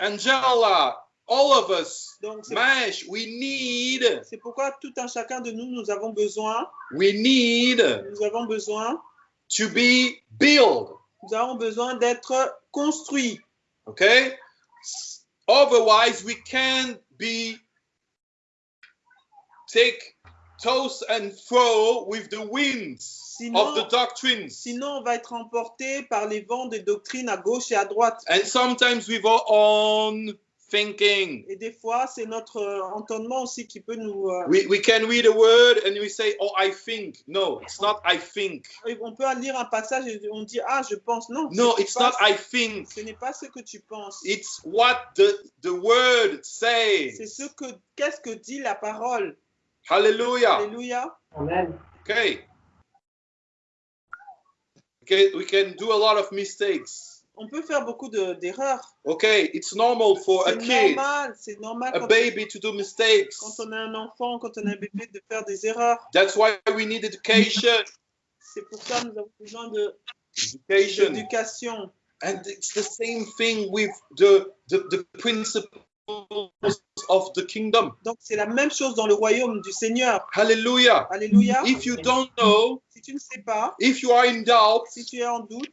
Angela, all of us, Donc, Mash, we need, c'est pourquoi tout un chacun de nous, nous avons besoin, we need nous avons besoin, to be built. nous avons besoin d'être construits. Okay? Otherwise, we be take toss and with the winds of the Sinon, doctrines. sinon, on va être emporté par les vents des doctrines à gauche et à droite. And sometimes with our own thinking. Et des fois, c'est notre euh, entendement aussi qui peut nous. euh, We, we can read a word and we say, Oh, I think. No, it's not I think. On peut lire un passage et on dit Ah, je pense. Non, No, ce it's n'est not pas- I think. ce n'est pas ce que tu penses. It's what the, the word C'est says. ce que qu'est-ce que dit la parole? Hallelujah. Alléluia. Amen. Okay. Okay, we can do a lot of mistakes. On peut faire beaucoup de- d'erreurs. Okay, it's normal for a C'est kid, normal, c'est normal a baby to do mistakes. quand on a un enfant, quand on a un bébé de faire des erreurs. That's why we need education. C'est pour ça que nous avons besoin de- Education. d'éducation. And it's the same thing with the, the, the principles of the kingdom. Donc c'est la même chose dans le royaume du Seigneur. Hallelujah. Alléluia. If you don't know, Si tu ne sais pas, if you are in doubt, si tu es en doute,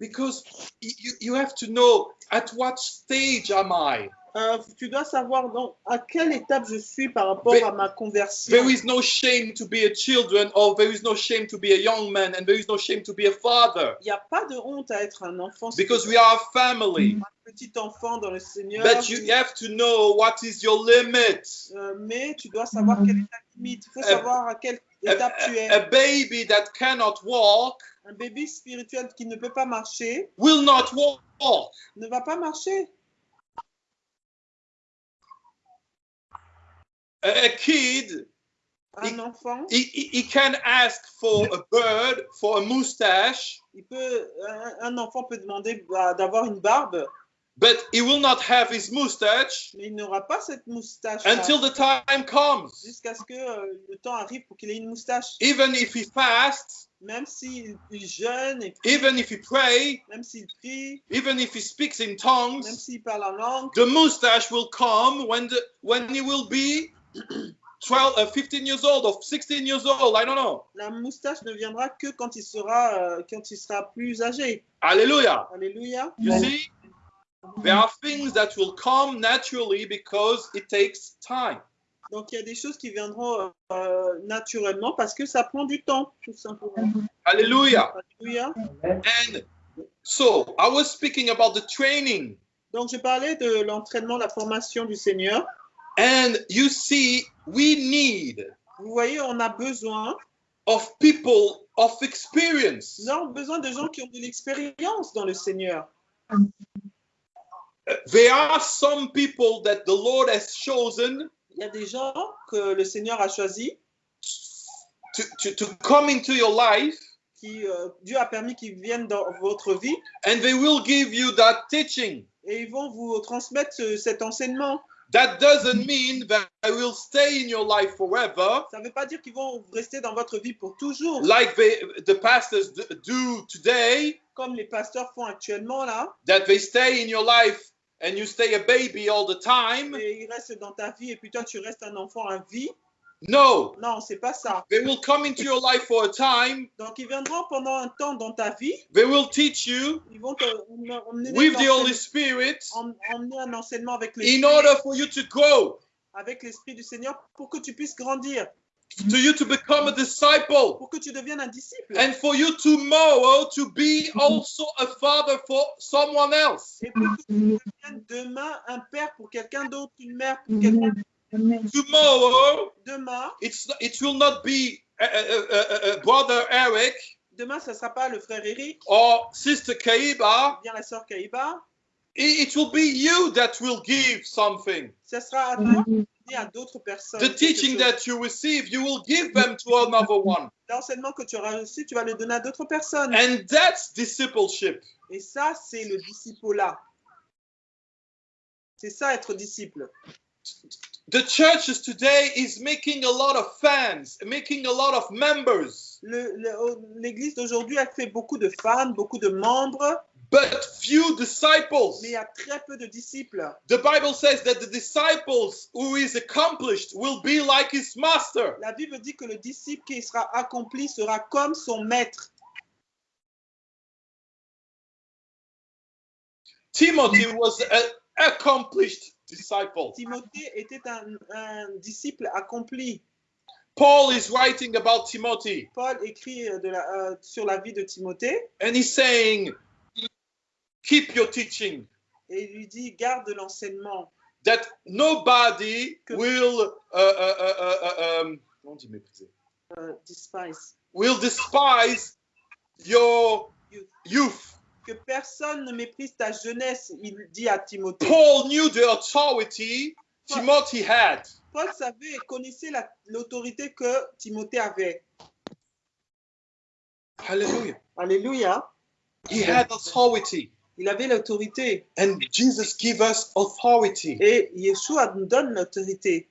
because you, you have to know at what stage am I? euh, tu dois savoir à quelle étape je suis par rapport There- à ma conversion. There is no shame to be a children, or there is no shame to be a young man, and there is no shame to be a father, Il n'y a pas de honte à être un enfant, because we are a family. un petit enfant dans le Seigneur. But you have to know what is your limit. Euh, mais tu dois savoir quelle est ta limite. Il faut Euh, savoir à quelle A, a- baby that cannot walk Un bébé spirituel qui ne peut pas marcher will not walk. ne va pas marcher. A, kid Un enfant, he, he, he can ask for a bird, for a mustache, il peut, un, un enfant peut demander bah, d'avoir une barbe, but he will not have his mustache mais il n'aura pas cette moustache until the time comes. jusqu'à ce que euh, le temps arrive pour qu'il ait une moustache. Even if he fasts, Même s'il il jeûne, et even if he pray, même s'il prie, even if he speaks in même tongues, s'il parle en langue, the mustache will come when the when he will be (clears throat) 12 uh, 15 years old or 16 years old i don't know la moustache ne viendra que quand il sera, euh, quand il sera plus âgé. hallelujah Alléluia. you see? There are things that will come naturally because it takes time Donc il y a des choses qui viendront euh, naturellement parce que ça prend du temps, tout simplement. hallelujah Alléluia. and so i was speaking about the training Donc je parlais de l'entraînement, la formation du Seigneur. and you see we need Vous voyez, on a besoin, of people of experience nous avons besoin de gens qui ont de l'expérience dans le Seigneur. There are some people that the lord has chosen Il y a des gens que le Seigneur a choisis, to, to, to come into your life qui euh, Dieu a permis qu'ils viennent dans votre vie and they will give you that teaching. et ils vont vous transmettre ce- cet enseignement. That doesn't mean that I will stay in your life forever, Ça ne veut pas dire qu'ils vont rester dans votre vie pour toujours, like they, the pastors do today, comme les pasteurs font actuellement là. that they stay in your life and you stay a baby all the time? Et ils restent dans ta vie et puis toi tu restes un enfant à vie? No, Non, c'est pas ça. they will come into your life for a time, Donc ils viendront pendant un temps dans ta vie. they will teach you Ils vont te with the Holy Spirit em- emmener un enseignement avec in l'esprit order for you to grow, avec l'esprit du Seigneur pour que tu puisses grandir, to you to become a disciple, pour que tu deviennes un disciple. and for you tomorrow to be also a father for someone else. Et pour que tu deviennes demain un père pour quelqu'un d'autre, une mère pour quelqu'un d'autre. Tomorrow, Demain, it's it will not be uh, uh, uh, uh, brother Eric demain, ça ne sera pas le frère Eric, or sister Kaiba. bien la sœur Kaïba. It, it will be you that will give something. Ce sera à toi à d'autres personnes. The teaching that you receive, you will give them to another one, L'enseignement que tu auras reçu, tu vas le donner à d'autres personnes. and that's discipleship. Et ça, c'est le disciple-là. C'est ça, être disciple. The churches today is making a lot of fans, making a lot of members, L'Église d'aujourd'hui a fait beaucoup de fans, beaucoup de membres, but few disciples. mais il y a très peu de disciples. The Bible says that the disciples who is accomplished will be like his master. La Bible dit que le disciple qui sera accompli sera comme son maître. Timothy was an accomplished disciple. Timothée était un, un disciple accompli. Paul is writing about Timothy Paul écrit de la- euh, sur la vie de Timothée and he's saying, Keep your teaching, et il lui dit garde l'enseignement, that nobody Que- will, uh, uh, uh, uh, uh, um, comment on dit mépriser? euh, despise. will despise your youth. Que personne ne méprise ta jeunesse, il dit à Timothée. Paul knew the authority Timothy had. Paul savait et connaissait la- l'autorité que Timothée avait. Hallelujah. Alléluia. He had authority. Il avait l'autorité. And Jesus gave us authority. Et Yeshua nous donne l'autorité.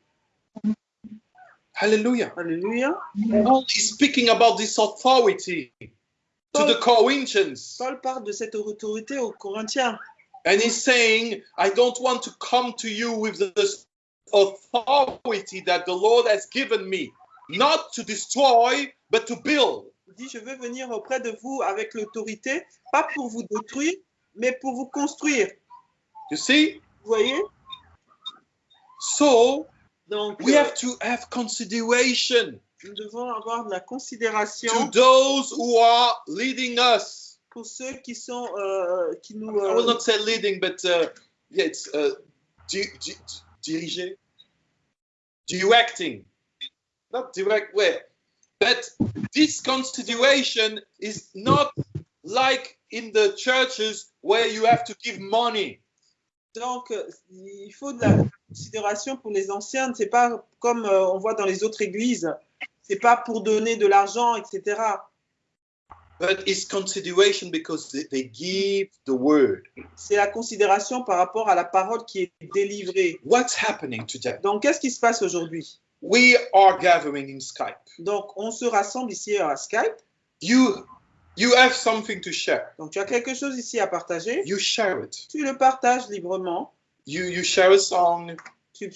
Hallelujah. Alléluia. Paul is speaking about this authority to the Corinthians. Paul parle de cette autorité aux Corinthiens. And he's saying, I don't want to come to you with this authority that the Lord has given me, not to destroy, but to build. Il dit, je veux venir auprès de vous avec l'autorité, pas pour vous détruire, mais pour vous construire. You see? Vous voyez? So Donc, we euh, have to have consideration nous devons avoir de la to considération those who are leading us. pour ceux qui sont, euh, qui nous, I will euh, not say leading, but uh, yeah, it's uh, di- di- diriger, directing, not direct way. But this consideration is not like in the churches where you have to give money. donc, euh, il faut de la considération pour les anciens. C'est pas comme euh, on voit dans les autres églises C'est pas pour donner de l'argent, etc. but it's consideration because they, they give the word. C'est la considération par rapport à la parole qui est délivrée. What's happening today? Donc, qu'est-ce qui se passe aujourd'hui? We are gathering in Skype. Donc, on se rassemble ici à Skype. You you have something to share. Donc, tu as quelque chose ici à partager. You share it. Tu le partages librement. You you share a song. Tu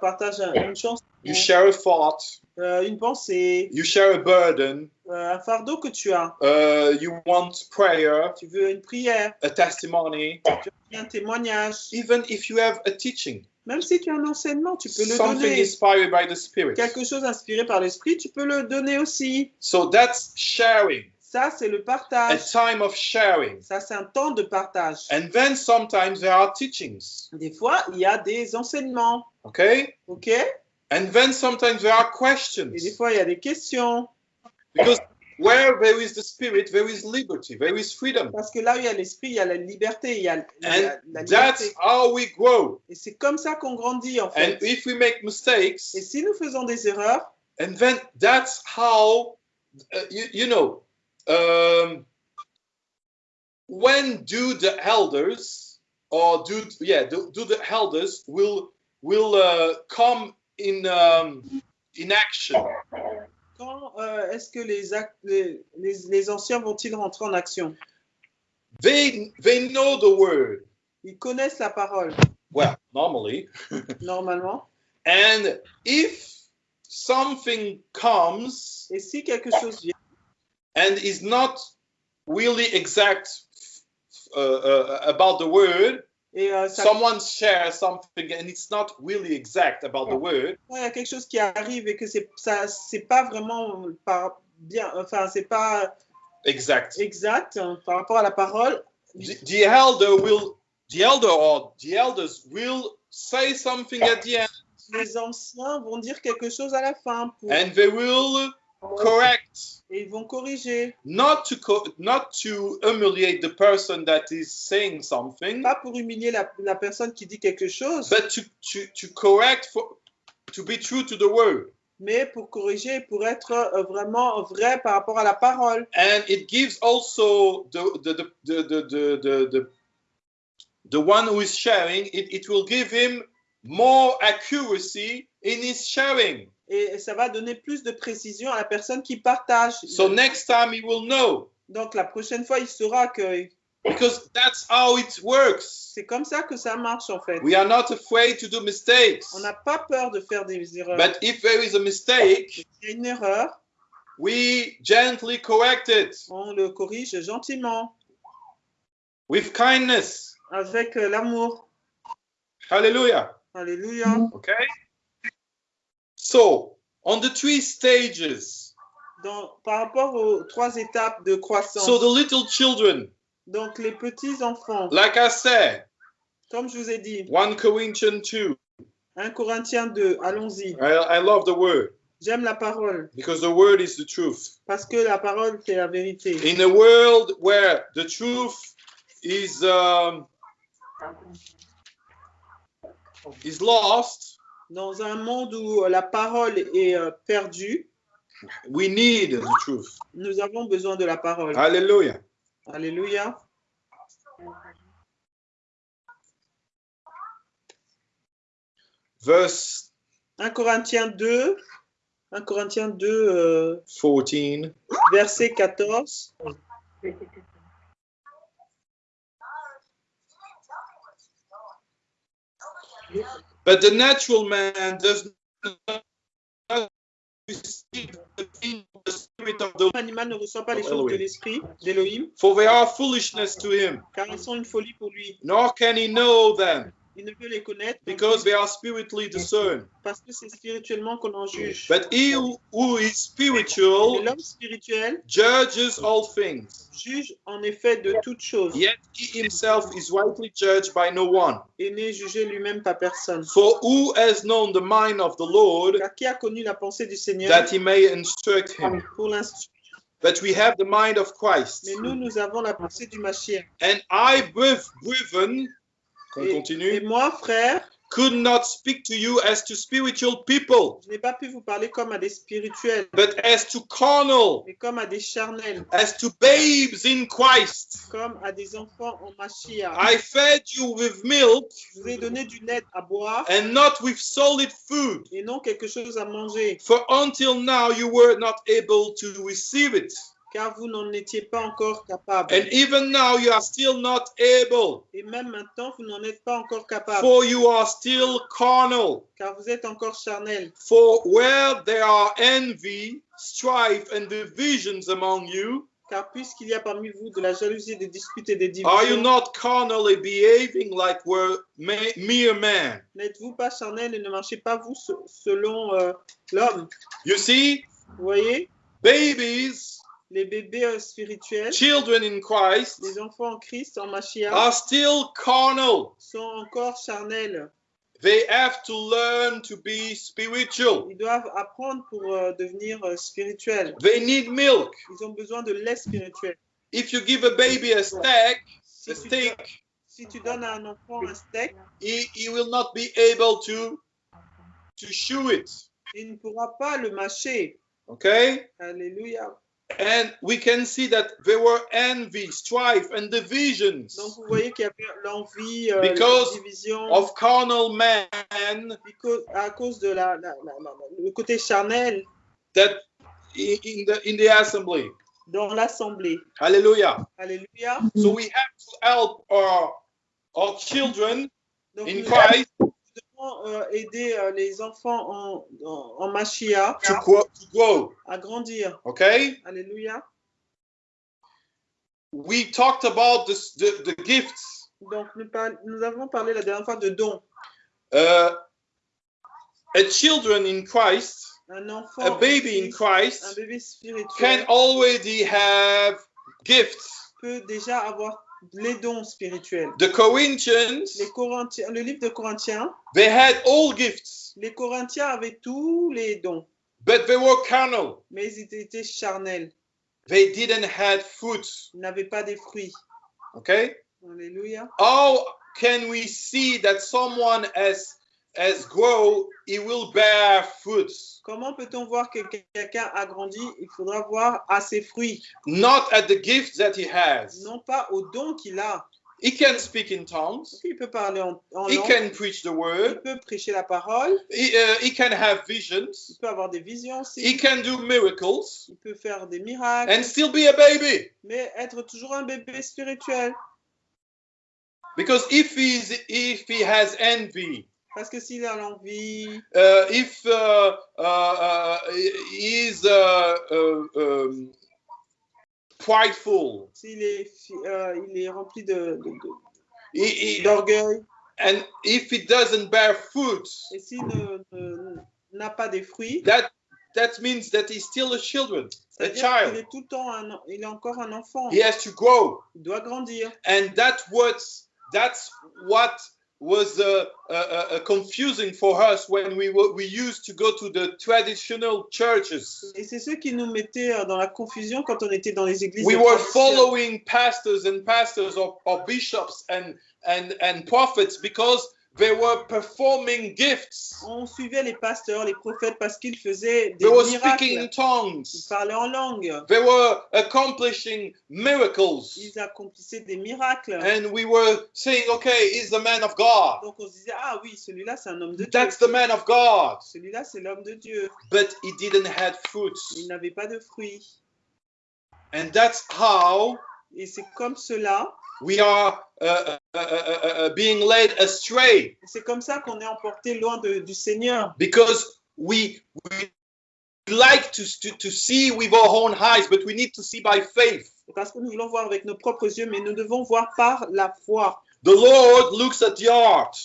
partages une chanson, You share a thought. euh, une pensée, You share a burden. euh, un fardeau que tu as. Uh, you want prayer, Tu veux une prière, a testimony. un témoignage. Even if you have a teaching, Même si tu as un enseignement, tu peux le something donner. inspired by the Spirit. Quelque chose inspiré par l'esprit, tu peux le donner aussi. So that's sharing. Ça, c'est le A partage. time of sharing. Ça, c'est un temps de partage. And then sometimes there are teachings. Des fois, il y a des enseignements. Okay? OK? Et And then sometimes there are des questions. fois, il y a des questions. Because where there is the Spirit, there is liberty, there is freedom. Parce que là où il y a l'esprit, il y a la liberté. Il y a la, And la that's liberté. how we grow. Et c'est comme ça qu'on grandit, en And fait. if we make mistakes, Et si nous faisons des erreurs, and then that's how, uh, you, you know, um, when do the elders or do yeah do, do the elders will will uh, come in um, in action? Quand euh, est-ce que les, les, les- les anciens vont-ils rentrer en action? They they know the word. Ils connaissent la parole, well normally. (laughs) Normalement. and if something comes Et si quelque chose vient, and is not really exact uh, uh, about the word. Et euh, ça, someone shares something and it's not really exact about the word. Il y a quelque chose qui arrive et que c'est ça, c'est pas vraiment par bien, enfin c'est pas exact. exact hein, par rapport à la parole, the, the elder will the elder or the elders will say something at the end. Les anciens vont dire quelque chose à la fin pour, and they will correct. Et ils vont corriger, not to co- not to humiliate the person that is saying something. Pas pour humilier la, la personne qui dit quelque chose, but to to, to correct for to be true to the word. Mais pour corriger, pour être euh, vraiment vrai par rapport à la parole. and it gives also the the the the the, the, the, the, the one who is sharing it, it will give him more accuracy in his sharing Et ça va donner plus de précision à la personne qui partage. so next time he will know Donc la prochaine fois, il saura que because that's how it works c'est comme ça que ça marche en fait. we are not afraid to do mistakes On n'a pas peur de faire des erreurs. but if there is a mistake S'il y a une erreur, we gently correct it on le corrige gentiment, with kindness avec euh, l'amour. hallelujah Alléluia. okay? So on the three stages. Donc, par rapport aux trois étapes de croissance, so the little children. Donc les petits enfants, like i said comme je vous ai dit, 1 corinthians 2 1 Corinthiens 2, allons-y. I, I love the word. J'aime la parole. Because the word is the truth. Parce que la parole, c'est la vérité. in a world where the truth is um, is lost Dans un monde où la parole est euh, perdue, we need the truth nous avons besoin de la parole. hallelujah Alléluia. verse 1 Corinthiens 2, 1 Corinthiens 2, euh, 14 verset 14. But the natural man does not receive the things of the spirit of the L'animal ne reçoit pas les oh, choses de l'esprit d'Élohim, for they are foolishness to him. Car elles sont une folie pour lui. nor can he know them Il ne peut les connaître because they are spiritually discerned. Parce que c'est spirituellement qu'on en juge. but he who- is spiritual l'homme spirituel judges all things. juge en effet de toutes choses. Yet he himself is rightly judged by no one. Et n'est jugé lui-même par personne. for who has known the mind of the lord Car qui a connu la pensée du Seigneur that he may instruct him? pour l'instruire but we have the mind of christ. Mais nous, nous avons la pensée du Mashiach. and i breth- brethren qu'on continue et moi, frère, could not speak to you as to spiritual people, Je n'ai pas pu vous parler comme à des spirituels, but as to carnal, mais comme à des charnels, as to babes in Christ. comme à des enfants en Mashiach. I fed you with milk Je vous ai donné du lait à boire and not with solid food. et non quelque chose à manger, For until now you were not able to receive it. Car vous n'en étiez pas encore capable. And even now you are still not able, Et même maintenant, vous n'en êtes pas encore capable, for you are still carnal. car vous êtes encore charnel. For where there are envy, strife, and divisions among you, Car puisqu'il y a parmi vous de la jalousie, des disputes et des are you divisions, not carnally behaving like were mere men? n'êtes-vous pas charnel et ne marchez pas vous se- selon euh, l'homme? You see, Vous voyez, babies, les bébés euh, spirituels, children in Christ, les enfants en Christ, en Mashiach, are still carnal. sont encore charnels. They have to learn to be spiritual. Ils doivent apprendre pour euh, devenir euh, spirituels. They need milk. Ils ont besoin de lait spirituel. If you give a baby a steak, Si a tu, steak, donnes, si tu donnes à un enfant un steak, he, he will not be able to to chew it. il ne pourra pas le mâcher. Okay? Alléluia. And we can see that there were envy, strife, and divisions Donc vous voyez qu'il y avait l'envie, euh, Because la division, of carnal men because- à cause de la, la- la- le côté charnel that in the in the assembly. dans l'assemblée. Hallelujah. Alléluia. So we have to help our our children Donc in Christ devons euh, aider euh, les enfants en, en, en Mashiach to grow, to grow. à grandir. Okay? Alléluia. We talked about this, the the gifts. Donc nous, par- nous avons parlé la dernière fois de dons. Uh, a children in Christ, Un enfant, a baby in un Christ bébé can spirituel already have gifts. peut déjà avoir les dons spirituels. The Corinthians, Les Corinthiens, le livre de Corinthiens, they had all gifts, les Corinthiens avaient tous les dons, but they were carnal. mais ils étaient charnels. They didn't have fruits. Ils n'avaient pas des fruits. Okay? Alléluia. How can we see that someone has has grow, he will bear fruits? Comment peut-on voir que quelqu'un a grandi? Il faudra voir à ses fruits, Not at the gifts that he has. non pas aux dons qu'il a. He can speak in tongues. Il peut parler en, en He langue, can preach the il word. peut prêcher la parole, He, uh, he can have il visions. peut avoir des visions aussi, He can do miracles il peut faire des miracles, and still be a baby. mais être toujours un bébé spirituel. Because if he's if he has envy, Parce que s'il a l'envie, uh, if uh, uh, uh, uh, uh, um, prideful, s'il est, il est rempli de- d'orgueil, and if he doesn't bear fruit, et s'il n'a pas des fruits, that that means that he's still a children, a child. est tout le temps un, il est encore un enfant. He has to grow, Il doit grandir. and that's what that's what was uh, uh, uh, confusing for us when we were, we used to go to the traditional churches. Et c'est ce qui nous mettait euh, dans la confusion quand on était dans les églises. We were following pastors and pastors or, or bishops and and and prophets because they were performing gifts. On suivait les pasteurs, les prophètes parce qu'ils faisaient des They were speaking in miracles. Ils tongues. parlaient en langue. They were accomplishing miracles. Ils accomplissaient des miracles. And we were saying, okay, he's the man of God. Donc on se disait, ah oui, celui-là c'est un homme de Dieu. That's the man of God. Celui-là c'est l'homme de Dieu. But he didn't have fruits. Il n'avait pas de fruits. And that's how Et c'est comme cela, we are uh, uh, uh, uh, uh, being led astray c'est comme ça qu'on est emporté loin de- du Seigneur. because we, we like to, to, to see with our own eyes, but we need to see by faith. Parce que nous voulons voir avec nos propres yeux, mais nous devons voir par la foi. The Lord looks at the heart.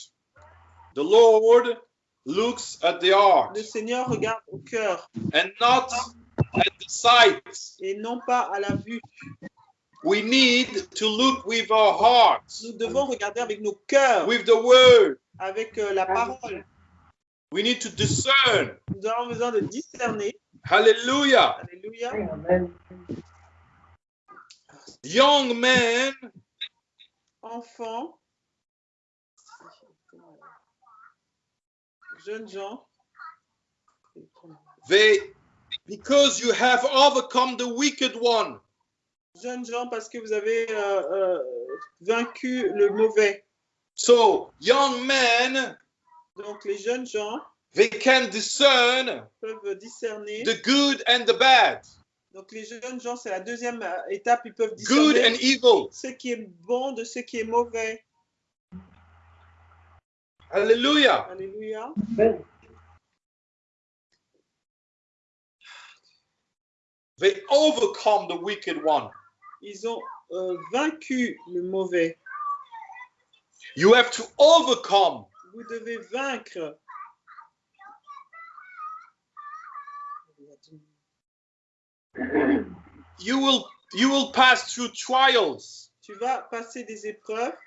The Lord looks at the heart Le Seigneur regarde au cœur and not at the sight. et non pas à la vue. We need to look with our hearts, Nous devons regarder avec nos cœurs, with the word. avec euh, la parole. We need to discern. Nous avons besoin de discerner. Hallelujah. Alléluia. Young men Enfants. Jeunes gens, they because you have overcome the wicked one. Jeunes gens parce que vous avez euh, euh, vaincu le mauvais. So young men, Donc les jeunes gens they can discern peuvent discerner. the good and the bad, Donc les jeunes gens, c'est la deuxième euh, étape, ils peuvent good discerner and evil. ce qui est bon de ce qui est mauvais. Hallelujah. Alléluia. They overcome the wicked one. Ils ont euh, vaincu le mauvais. You have to overcome. Vous devez vaincre. You will you will pass through trials. Tu vas passer des épreuves.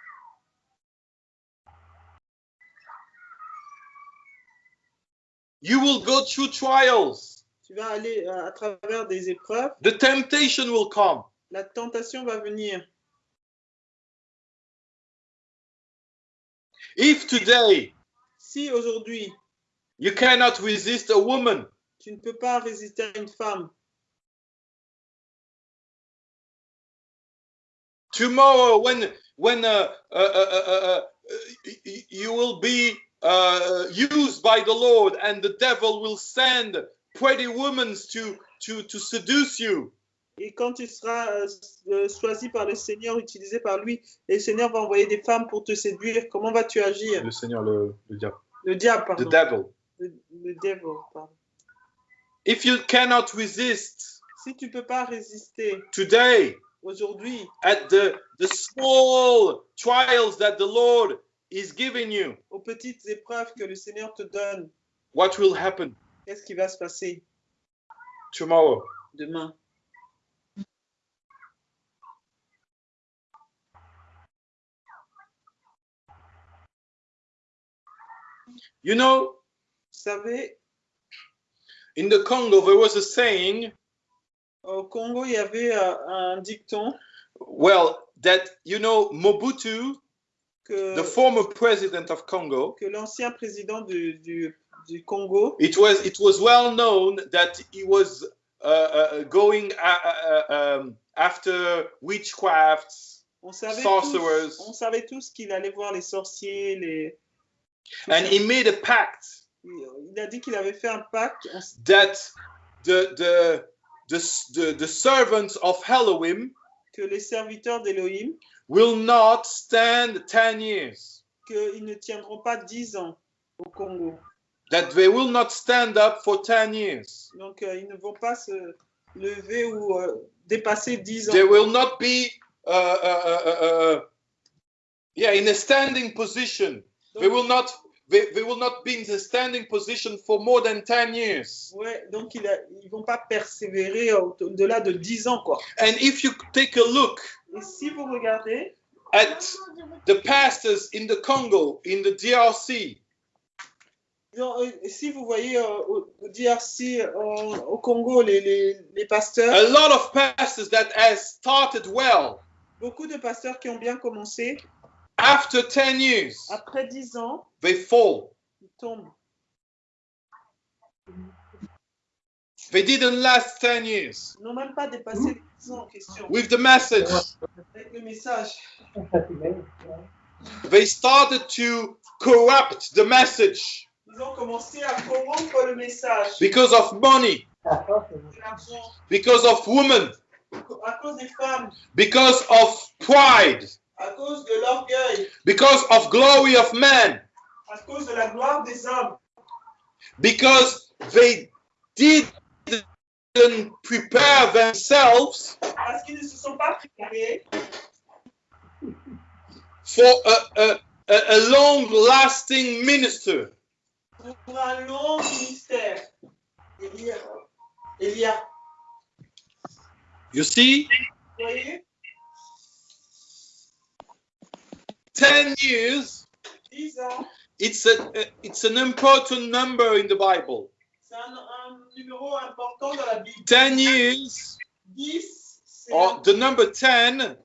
You will go through trials. Tu vas aller euh, à travers des épreuves. The temptation will come. La tentation va venir. If today Si aujourd'hui, you cannot resist a woman, tu ne peux pas résister à une femme, tomorrow when when uh, uh, uh, uh, uh, uh, you will be uh, used by the Lord and the devil will send pretty women to to to seduce you. Et quand tu seras euh, euh, choisi par le Seigneur, utilisé par lui, et le Seigneur va envoyer des femmes pour te séduire, comment vas-tu agir? Le Seigneur, le, le diable. Le diable, The pardon. devil. Le, le devil, pardon. If you cannot resist Si tu peux pas résister today aujourd'hui at the the small trials that the Lord is giving you, aux petites épreuves que le Seigneur te donne, what will happen? qu'est-ce qui va se passer? Tomorrow? demain You know, Vous savez, in the Congo there was a saying, au Congo, il y avait euh, un dicton well, that you know Mobutu, que, the former president of Congo, que l'ancien président du, du, du Congo, it was it was well known that he was uh, uh, going uh, uh, um, after witchcrafts, on savait, Sorcerers. tous, on savait tous qu'il allait voir les sorciers, les... and he made a pact Il a dit qu'il avait fait un pacte that the the the, the, servants of Elohim que les serviteurs d'Élohim, will not stand 10 years, qu'ils ne tiendront pas 10 ans au Congo. that they will not stand up for 10 years. Donc, euh, ils ne vont pas se lever ou euh, dépasser 10 ans. They will not be, uh, uh, uh, yeah, in a standing position. They will not. They, they will not be in the standing position for more than 10 years. Ouais, donc il a- ils vont pas persévérer au- au-delà de 10 ans, quoi. And if you take a look Et si vous regardez, at the pastors in the Congo, in the DRC, dans- euh, si vous voyez euh, au, au DRC, euh, au Congo, les, les, les pasteurs, a lot of pastors that has started well beaucoup de pasteurs qui ont bien commencé, after 10 years après 10 ans, they fall. ils tombent. they didn't last 10 years. Ils n'ont même pas dépassé les 10 ans en question. with the message. Avec le message, they started to corrupt the message. Ils ont commencé à corrompre le message. because of money. L'argent, because of women. À cause des femmes, because of pride à cause de l'orgueil, because of glory of man. À cause de la gloire des hommes, because they didn't prepare themselves parce qu'ils ne se sont pas préparés for a, a, a, a long lasting minister. pour un long ministère. Elia, Elia, you see? Vous voyez, 10 years. It's a it's an important number in the bible. C'est un, un numéro important dans la Bible. 10 years. 10, c'est or the number 10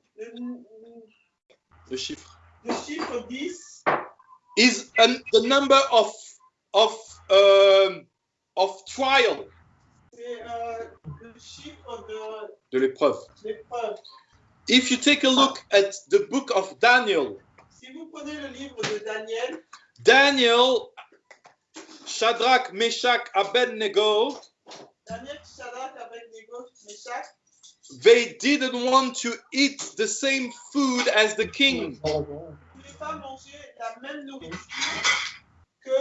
the chiffre. Le chiffre 10, is an, the number of of um, of trial, C'est le chiffre de l'épreuve. If you take a look at the book of Daniel, Si vous prenez le livre de Daniel, Daniel, Shadrach, Meshach, Abednego, Daniel, Shadrach, Abednego, Meshach, they didn't want to eat the same food as the king. ne voulaient pas manger la même nourriture que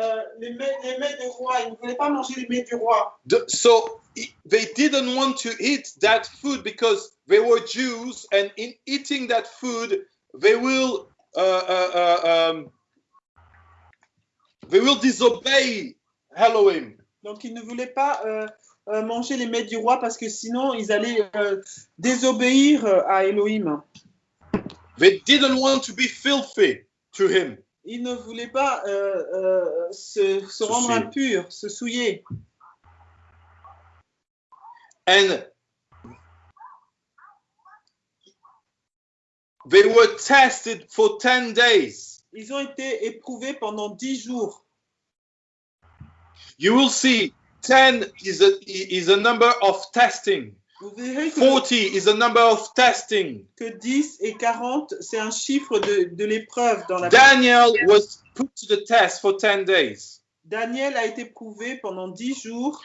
euh, les, mets, les mets du roi. Ils ne voulaient pas manger les mets du roi. The- so they didn't want to eat that food because they were Jews, and in eating that food, they will um, they will disobey Elohim. Donc, ils ne voulaient pas euh, euh, manger les mets du roi parce que sinon, ils allaient euh, désobéir à Elohim. They didn't want to be filthy to him. Ils ne voulaient pas euh, se, se rendre souiller. impurs, se souiller. and they were tested for 10 days. Ils ont été éprouvés pendant dix jours. You will see 10 is a, is a number of testing, Vous verrez que, 40 is a number of testing. que 10 et 40, c'est un chiffre de, de l'épreuve dans la Daniel was put to the test for 10 days. Daniel a été prouvé pendant 10 jours.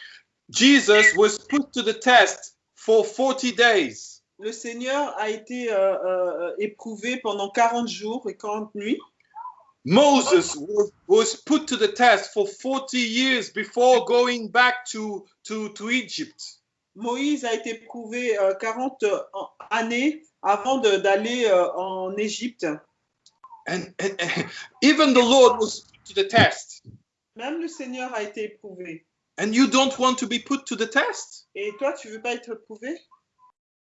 Jesus was put to the test for 40 days. Le Seigneur a été euh, euh, éprouvé pendant 40 jours et 40 nuits. Moses was, was put to the test for 40 years before going back to, to, to Egypt. Moïse a été éprouvé euh, 40 an- années avant d'aller euh, en Égypte. And, and, and even the Lord was put to the test. Même le Seigneur a été éprouvé. And you don't want to be put to the test? Et toi, tu veux pas être éprouvé?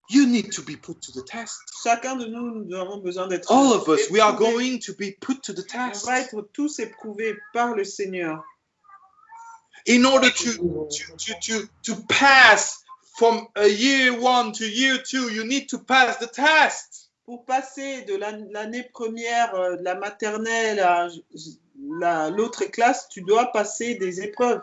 You need to be put to the test. Chacun de nous, nous avons besoin d'être All of us, we are éprouvés. going to be put to the On test va être tous éprouvés par le Seigneur. in order to, to, to, to, to pass from a year one to year two. You need to pass the test. Pour passer de l'an- l'année première, euh, de la maternelle à la- l'autre classe, tu dois passer des épreuves.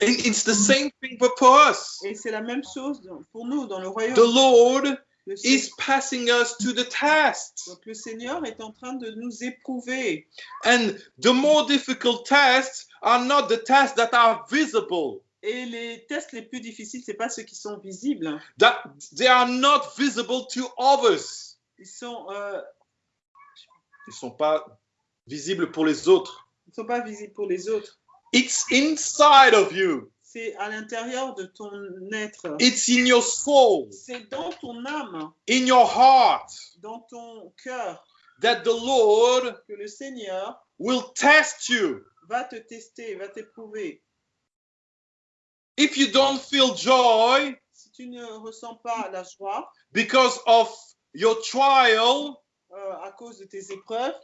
It's the same thing but for us. Et c'est la même chose pour nous dans le royaume. The Lord Le, is Seigneur, passing us to the test. donc le Seigneur est en train de nous éprouver. And the more difficult tests are not the tests that are visible. Et les tests les plus difficiles, c'est pas ceux qui sont visibles. That they are not visible to others. Ils sont, euh, Ils sont pas visibles pour les autres. ils sont pas visibles pour les autres. It's inside of you. C'est à l'intérieur de ton être. It's in your soul, C'est dans ton âme, in your heart, dans ton cœur, that the Lord que le Seigneur will test you. va te tester, va t'éprouver. If you don't feel joy Si tu ne ressens pas la joie because of your trial, euh, à cause de tes épreuves,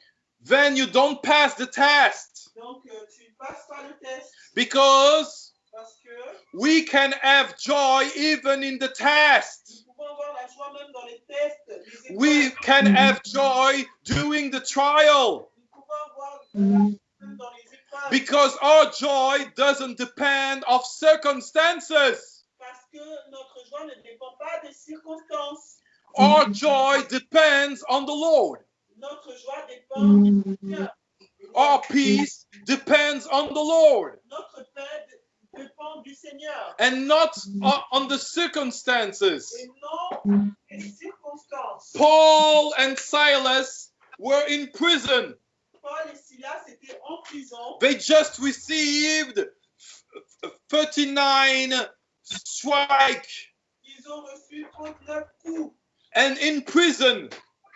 then you don't pass the test. donc euh, tu ne passes pas le test Because parce que we can have joy even in the test. nous pouvons avoir la joie même dans les tests, les épreuves. We can have joy during the trial. Nous pouvons avoir la joie même dans les épreuves Because our joy doesn't depend of circumstances. parce que notre joie ne dépend pas des circonstances. Our joy depends on the Lord. Notre joie dépend du mm. Seigneur. Our peace depends on the Lord Notre paix dépend du Seigneur and not o- on the circumstances. et non mm. des circonstances. Paul and Silas were in prison. Paul et Silas étaient en prison. They just received 39 strike Ils ont reçu 39 coups. and in prison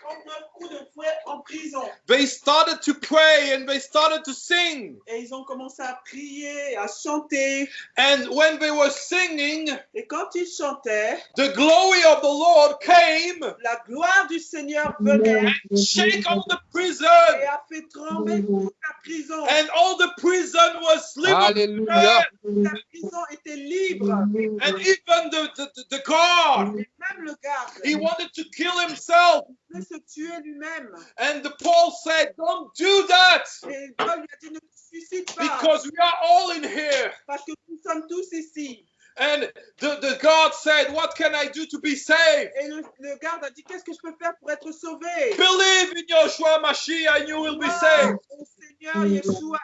39 coups de fouet en prison. they started to pray and they started to sing Et ils ont commencé à prier, à chanter. and when they were singing Et quand ils chantaient, the glory of the lord came la gloire du Seigneur venait shake all the prison et a fait trembler toute la prison. and all the prison was liberated. Alléluia. La prison était libre. and even the, the, the guard Et même le garde he wanted to kill himself voulait se tuer lui-même. and the paul said don't do that Et Paul lui a dit ne te suicide pas. because we are Parce que nous sommes tous ici. And the, the God said, What can I do to be saved? Et le, le garde a dit, qu'est-ce que je peux faire pour être sauvé Believe in Joshua Mashiach and you will be saved. Au Seigneur Yeshua,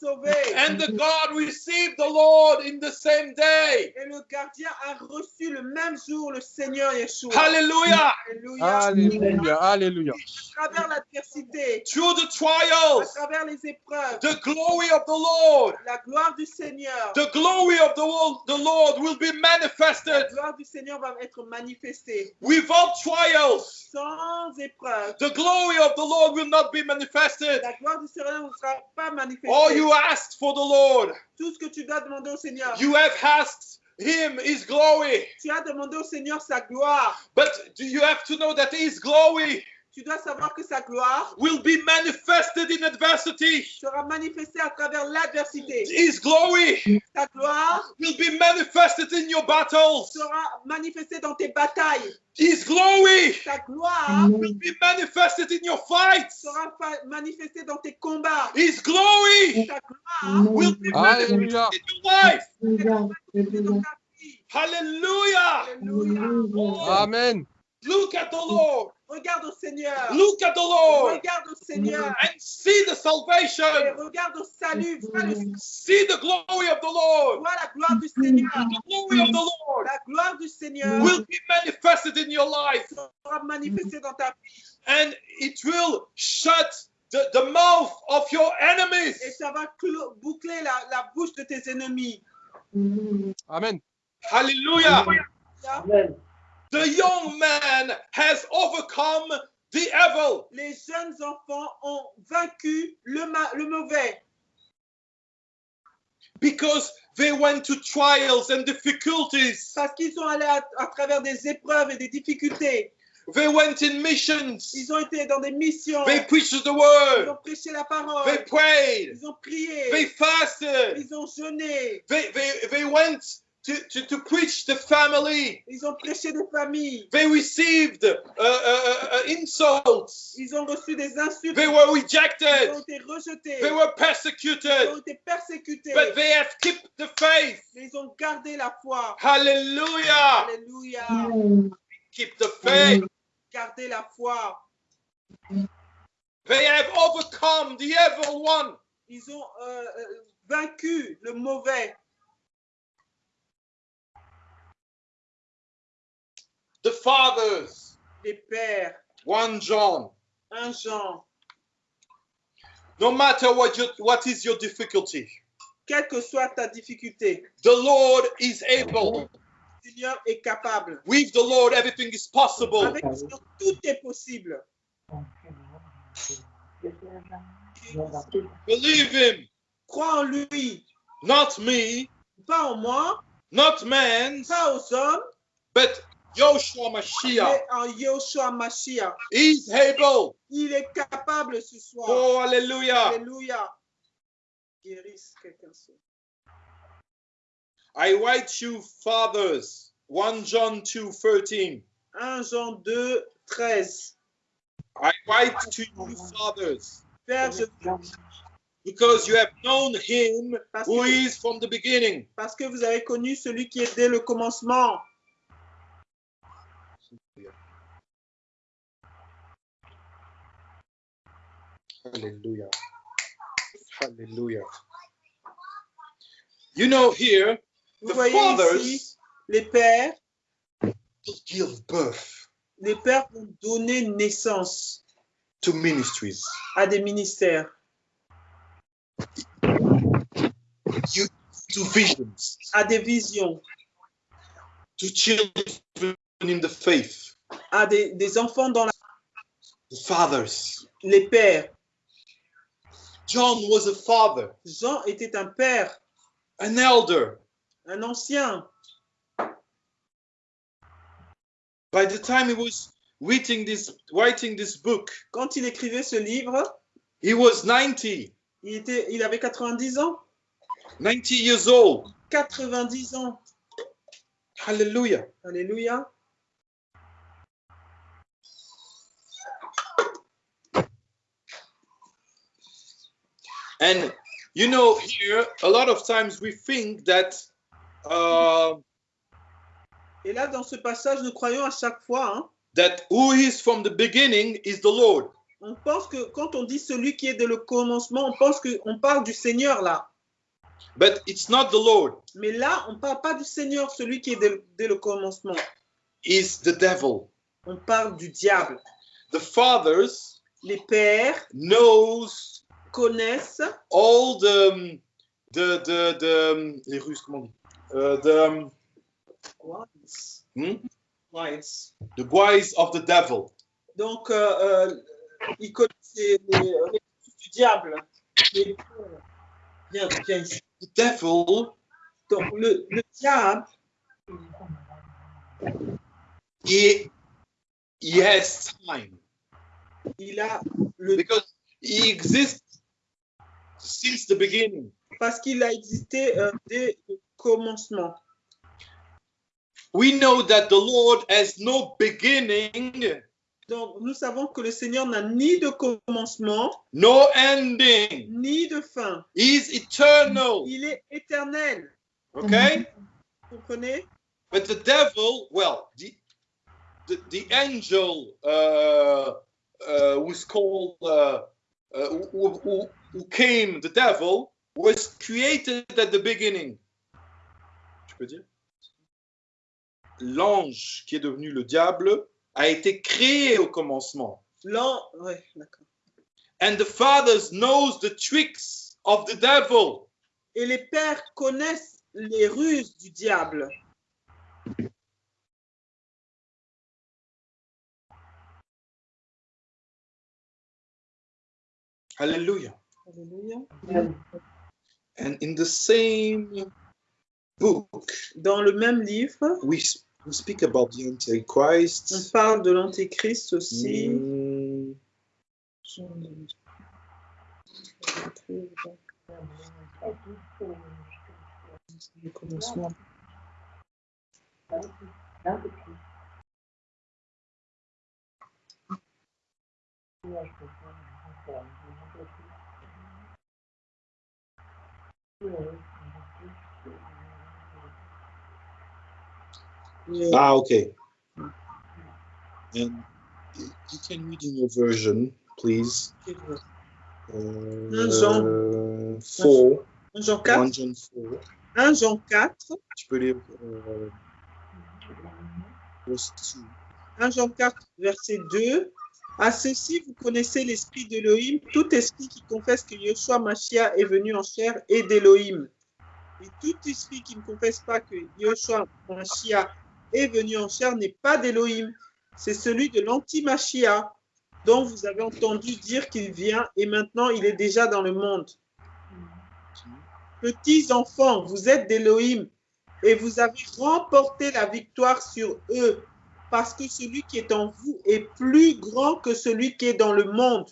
sauvé. And the God received the Lord in the same day. Et le gardien a reçu le même jour le Seigneur Yeshua. Hallelujah. Alléluia. Alléluia, alléluia. À travers l'adversité, Through the à trials, travers les épreuves, the glory of the Lord, la gloire du Seigneur, the glory of the, Lord will be la manifested gloire du Seigneur va être manifestée. without trials. Sans épreuve, The glory of the Lord will not be manifested. la gloire du Seigneur ne sera pas manifestée. All you asked for the Lord, Tout ce que tu dois demander au Seigneur, you have asked Him His glory. tu as demandé au Seigneur sa gloire. But do you have to know that His glory Tu dois savoir que sa gloire will be manifested in adversity. sera manifestée à travers l'adversité. His glory Ta gloire will be manifested in your battles. sera manifestée dans tes batailles. His glory Ta gloire will be manifested in your fights. sera manifestée dans tes combats. His glory Ta gloire will be Alléluia. manifested in your life. sera manifestée dans ta vie. Hallelujah. Alléluia. Amen. look at the Lord. Regarde au Seigneur. Look at the Lord Regarde au Seigneur. and see the Et salvation. regarde au salut. Vois, le- See the glory of the Lord. vois la gloire du Seigneur. The glory of the Lord La gloire du Seigneur will be manifested in your life sera manifestée dans ta vie. and it will shut the, the mouth of your enemies. Et ça va boucler la, la bouche de tes ennemis. Amen. Hallelujah. Amen. The young man has overcome the evil. Les jeunes enfants ont vaincu le, le mauvais because they went to trials and difficulties. parce qu'ils sont allés à, à travers des épreuves et des difficultés. They went in missions. Ils ont été dans des missions. They preached the Ils word. ont prêché la parole. They prayed. Ils ont prié. They fasted. Ils ont jeûné. They, they, they went to, to, to preach the family. Ils ont prêché des familles. They received uh, uh, uh, insults. Ils ont reçu des insultes. They were Ils rejected. ont été rejetés. They were Ils ont persecuted. été persécutés. But they have kept the faith. Mais ils ont gardé la foi. Hallelujah. Alléluia. Keep the faith. Gardez la foi. They have overcome the evil one. Ils ont euh, euh, vaincu le mauvais. The fathers. Les pères. 1 John. Un Jean. No matter what your, what is your difficulty, Quelle que soit ta difficulté, the Lord is able. le Seigneur est capable. With the Lord, everything is possible. Avec le Seigneur, tout est possible. Believe Him, Crois en lui. not me, Pas en moi, not man, pas aux hommes, but Joshua Mashiach. en Yoshua Mashiach. He's able. Il est capable ce soir. Oh, hallelujah. Alléluia. Guérisse quelqu'un. I write you, fathers. 1 John 2 13. 1 Jean 2, 13. I write to you, fathers, Père, je because you have known him parce who que, is from the beginning. parce que vous avez connu celui qui est dès le commencement. Hallelujah. Hallelujah. You know, here, Vous the voyez ici, fathers les pères, give birth les pères vont donner naissance to ministries, à des ministères, you, to visions, à des visions, to children in the faith, à des, des enfants dans la... the fathers. les pères. John was a father, Jean était un père, an elder. un ancien. By the time he was writing this, writing this book, Quand il écrivait ce livre, he was 90, il, était, il avait 90 ans. 90 years old. 90 ans. Hallelujah. Alléluia. And you know, here a lot of times we think that uh, Et là, dans ce passage, nous croyons à chaque fois, hein, that who is from the beginning is the Lord. on pense que quand on dit celui qui est dès le commencement, on pense qu'on parle du Seigneur là. But it's not the Lord. Mais là, on ne parle pas du Seigneur, celui qui est dès, dès le commencement. Is the devil. On parle du diable. The fathers Les pères knows connaissent all the um, the the, the um, les Russes comment on dit? Uh, the um, hmm? the guise of the devil. Donc, euh, euh, ils connaissent les, les, du diable. Les- Viens, viens ici. The devil Donc, le, le diable, he he has time il a le because he exists since the beginning. parce qu'il a existé euh, dès le commencement. We know that the Lord has no beginning, Donc, nous savons que le Seigneur n'a ni de commencement, no ending. ni de fin. He is eternal. Il est éternel. Okay? Vous comprenez? But the devil, well, the the, the angel uh, uh, who's called uh, uh, who, who, who came, the devil, was created at the beginning. Tu peux dire? L'ange qui est devenu le diable a été créé au commencement. L'an, ouais, d'accord. And the fathers knows the tricks of the devil. Et les pères connaissent les ruses du diable. Hallelujah. Alléluia. And in the same book, Dans le même livre, we, we speak about the on Antichrist. parle de l'Antéchrist aussi. Mm, Le commencement. Le- Ah, okay. And you can read in your version, please. Uh, Jean. 4, 1 Jean 1 4, John 4. 1 Jean 4, Tu peux lire euh, verse 2. 1 Jean 4, verset 2. À ceci, vous connaissez l'esprit d'Élohim. Tout esprit qui confesse que Yeshua Mashiach est venu en chair est d'Élohim. Et tout esprit qui ne confesse pas que Yeshua Mashiach est venu en chair n'est pas d'Élohim. C'est celui de l'anti-Mashiach dont vous avez entendu dire qu'il vient et maintenant il est déjà dans le monde. Petits enfants, vous êtes d'Élohim et vous avez remporté la victoire sur eux parce que celui qui est en vous est plus grand que celui qui est dans le monde.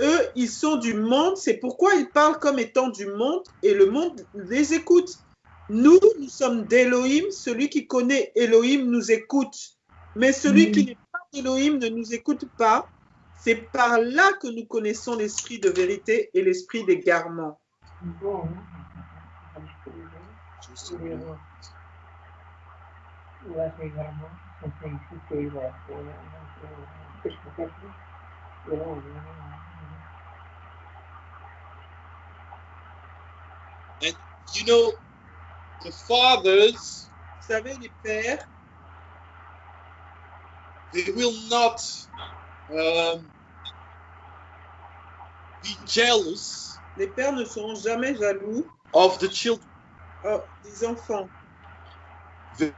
Eux, ils sont du monde, c'est pourquoi ils parlent comme étant du monde et le monde les écoute. Nous, nous sommes d'Élohim, celui qui connaît Elohim nous écoute. Mais celui qui n'est pas d'Élohim ne nous écoute pas. C'est par là que nous connaissons l'esprit de vérité et l'esprit d'égarement. Just a minute. You know, the fathers, Vous savez, les pères, they will not um, be jealous les pères ne seront jamais jaloux of the children. oh, des enfants. They,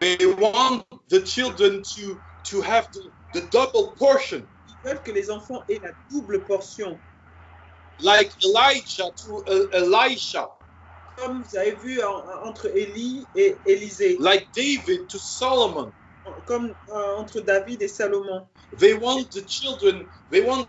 they want the children to, to have the, the double portion, Ils veulent que les enfants aient la double portion. like Elijah to uh, Elisha, Comme vous avez vu en- entre Élie et Élisée, like David to Solomon. comme euh, entre David et Salomon. They want the children, they want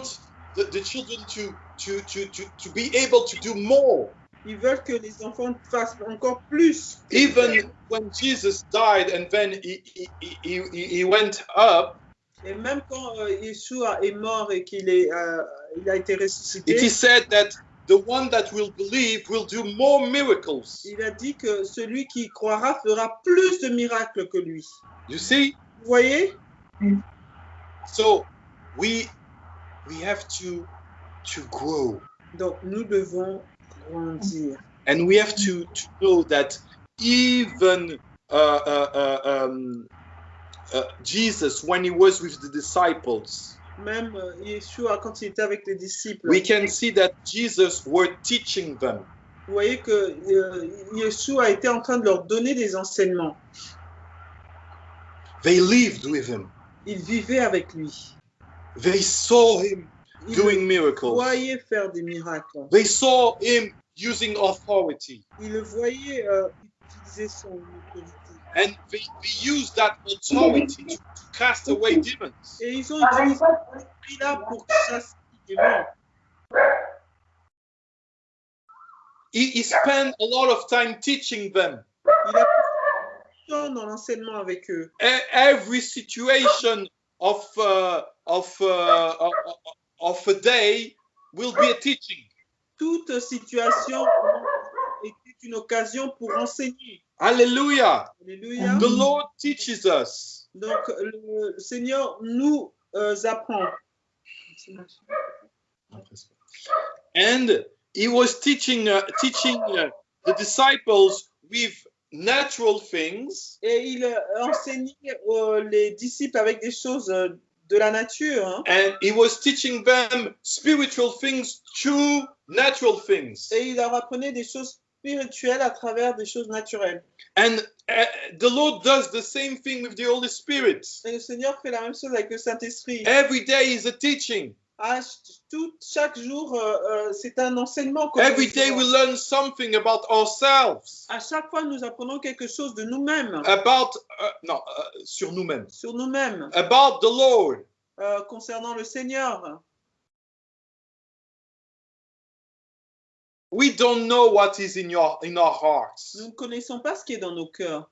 the, the children to, to, to, to, to be able to do more. Ils veulent que les enfants fassent encore plus. Even when Jesus died and then he, he, he, he, went up, Et même quand euh, Yeshua est mort et qu'il est, euh, il a été It ressuscité, is said that the one that will believe will do more miracles. il a dit que celui qui croira fera plus de miracles que lui. You see? Vous voyez? So we we have to to grow. Donc nous devons. And we have to, to know that even uh, uh, uh, um, uh, Jesus, when he was with the disciples, Même euh, Yeshua, quand il était avec les disciples, we can see that Jesus were teaching them. vous voyez que euh, Yeshua était en train de leur donner des enseignements. They lived with him. Ils vivaient avec lui. They saw him Doing le miracles. faire des miracles. They saw him using authority, Ils le voyaient euh, utiliser son autorité. and they, they used that authority to, to cast away demons. Et ils ont utilisé pour chasser les démons. He, he spent a lot of time teaching them. Il a temps dans l'enseignement avec eux. Every situation of uh, of uh, of, a day will be a teaching. Toute situation était une occasion pour enseigner. Hallelujah! Alléluia. The Lord teaches us. Donc, le Seigneur nous euh, apprend. And he was teaching uh, teaching uh, the disciples with natural things, Et il enseignait euh, les disciples avec des choses euh, de la nature. hein. and he was teaching them spiritual things through natural things. Et il leur apprenait des choses spirituelles à travers des choses naturelles. And uh, the Lord does the same thing with the Holy Spirit. Et le Seigneur fait la même chose avec le Saint-Esprit. Every day is a teaching. Ch- tout, chaque jour, euh, euh, c'est un enseignement. Every day we learn something about ourselves, À chaque fois, nous apprenons quelque chose de nous-mêmes, about uh, non, uh, sur nous-mêmes, sur nous-mêmes, about the Lord. euh, concernant le Seigneur. We don't know what is in your in our hearts. Nous ne connaissons pas ce qui est dans nos cœurs.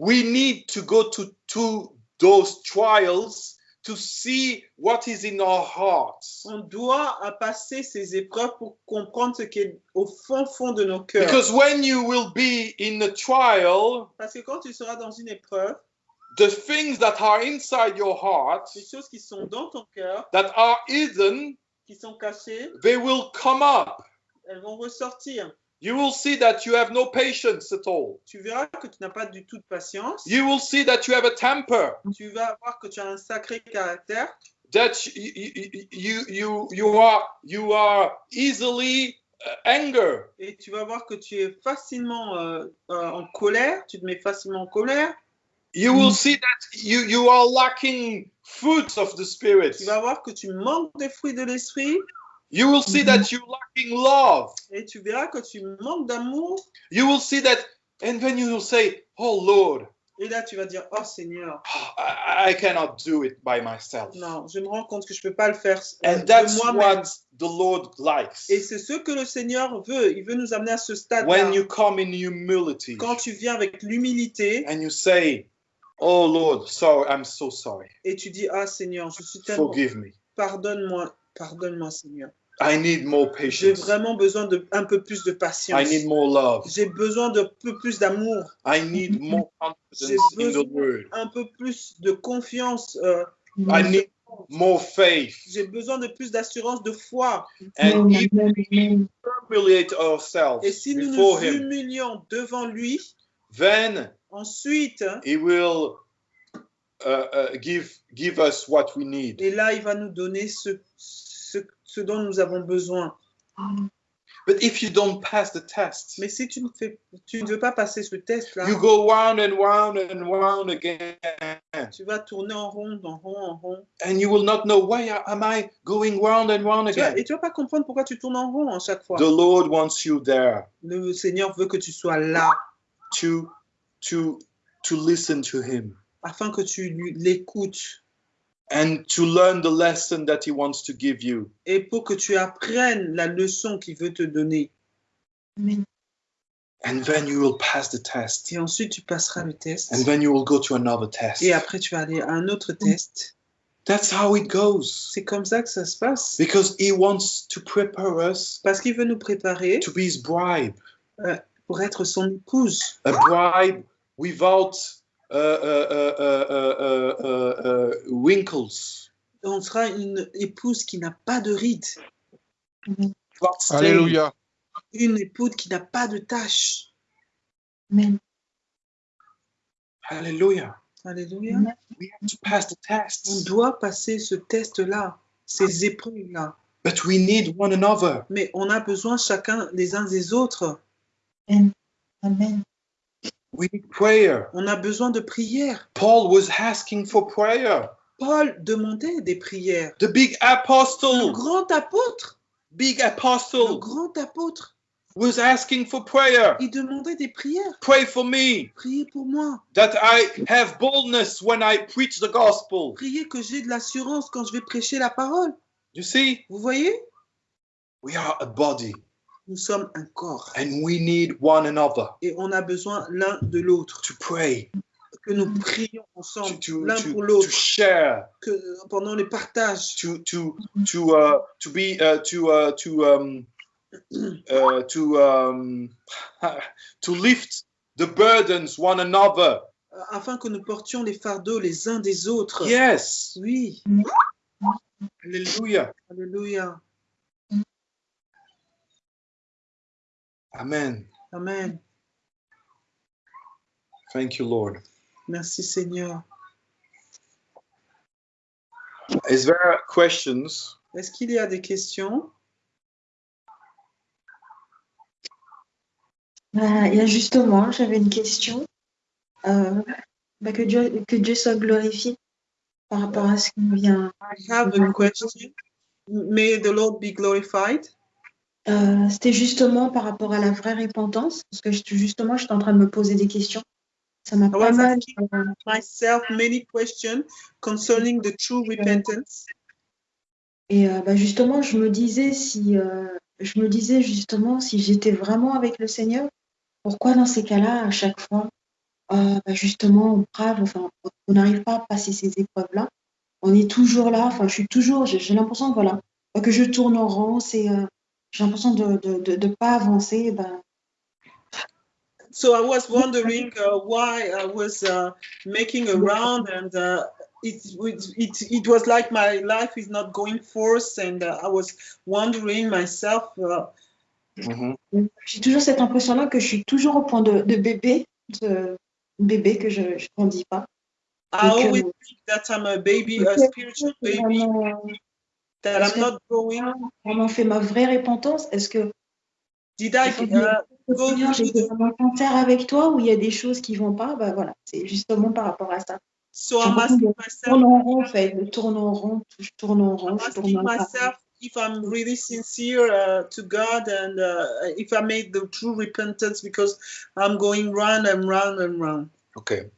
We need to go to to those trials to see what is in our hearts. On doit passer ces épreuves pour comprendre ce qui est au fond fond de nos cœurs. Because when you will be in a trial, Parce que quand tu seras dans une épreuve, the things that are inside your heart les choses qui sont dans ton cœur, that are hidden, qui sont cachées, they will come up. elles vont ressortir. You will see that you have no patience at all. Tu verras que tu n'as pas du tout de patience. You will see that you have a temper. Tu vas voir que tu as un sacré caractère, that you you you you are you are easily uh, anger et tu vas voir que tu es facilement euh, euh, en colère, tu te mets facilement en colère. you will see that you you are lacking fruits of the spirit Tu vas voir que tu manques des fruits de l'esprit you will see that you're lacking love. Et tu verras que tu manques d'amour. you will see that and then you will say oh lord Et là, tu vas dire, oh Seigneur, (sighs) i, I cannot do it by myself. Non, je me rends compte que je ne peux pas le faire euh, and that's moi-même. what the lord likes. Et c'est ce que le Seigneur veut. Il veut nous amener à ce stade when you come in humility Quand tu viens avec l'humilité and you say oh lord sorry i'm so sorry. et tu dis, ah Seigneur, je suis tellement... forgive me. Pardonne-moi, pardonne-moi Seigneur. i need more J'ai patience vraiment besoin de un peu plus de I patience. need more love. J'ai besoin de peu plus d'amour, I need more confidence J'ai in the besoin- word. un peu plus de confiance. euh, I need more faith. J'ai besoin de plus d'assurance, de foi. And if we humiliate ourselves Et si nous before nous Him, humilions devant lui, then ensuite, He will uh, uh, give give us what we need. et là, il va nous donner ce, ce, ce dont nous avons besoin. But if you don't pass the test, Mais si tu ne, fais, tu ne veux pas passer ce test-là, you go round and round and round again, tu vas tourner en rond, en rond, en rond. and you will not know why am I going round and round again. et tu vas pas comprendre pourquoi tu tournes en rond à chaque fois. The Lord wants you there Le Seigneur veut que tu sois là to to to listen to Him. Afin que tu l'écoutes and to learn the lesson that he wants to give you. et pour que tu apprennes la leçon qu'il veut te donner. And then you will pass the test. Et ensuite, tu passeras le test. And then you will go to another test. Et après, tu vas aller à un autre test. That's how it goes. C'est comme ça que ça se passe. Because he wants to prepare us Parce qu'il veut nous préparer to be his bride. pour être son épouse. A bride without uh, uh, uh, uh, uh, uh, uh, wrinkles. On sera une épouse qui n'a pas de rides. Alléluia. Une épouse qui n'a pas de taches. Amen. Hallelujah. Alléluia. We have to pass the On tests. doit passer ce test-là, ces épreuves-là. But we need one another. Mais on a besoin chacun les uns des autres. Amen. We need prayer. On a besoin de prières. Paul was asking for prayer. Paul demandait des prières. The big Le apostle, grand apôtre, big le apostle, grand apôtre, was asking for prayer. il demandait des prières. Pray for me Priez pour moi. that I have boldness when I preach the gospel. Priez que j'ai de l'assurance quand je vais prêcher la parole. You see, Vous voyez? We are a body Nous sommes un corps. And we need one another. Et on a besoin l'un de l'autre. to pray, Que nous prions to, ensemble, to, l'un to, pour to l'autre, share, que pendant les partages, to to to uh, to be uh, to uh, to um, (clears throat) uh, to um, (laughs) to lift the burdens one another. afin que nous portions les fardeaux les uns des autres. Yes, Oui, Alléluia. Amen. Amen. Thank you, Lord. Merci Seigneur. Is there questions? Est-ce qu'il y a des questions? Bah, il y a justement, j'avais une question. Euh, bah, que, Dieu, que Dieu soit glorifié par rapport à ce qui vient. I have a question. May the Lord be glorified? Euh, C'était justement par rapport à la vraie repentance, parce que je- justement, j'étais en train de me poser des questions. Ça m'a pas mal. asking myself many questions concerning the true repentance. Et euh, bah, justement, je me disais si, euh, je me disais justement si j'étais vraiment avec le Seigneur, pourquoi dans ces cas-là, à chaque fois, euh, bah, justement, on brave, enfin, on n'arrive pas à passer ces épreuves-là? On est toujours là. Enfin, je suis toujours. J'ai l'impression, voilà, que je tourne en rond. C'est, euh, j'ai l'impression de de, de, de pas avancer. Bah, So I was wondering uh, why I was uh, making around and uh, it, it, it was like my life is not going forth and uh, I was wondering myself uh, Mhm. j'ai toujours cette impression-là que je suis toujours au point de, de bébé, de bébé que je ne grandis pas. I always euh, think that I'm a baby, a spiritual baby, vraiment, that I'm not growing. vraiment fait ma vraie repentance? Est-ce que Did I uh, go vraiment sincère avec toi ou il y a des choses qui vont pas? Bah voilà c'est justement par rapport à ça so I'm asking myself en rond en fait je tourne en rond je tourne en rond I'm je tourne en myself if I'm really sincere uh, to God and uh, if I made the true repentance because I'm going round and round and round. Okay.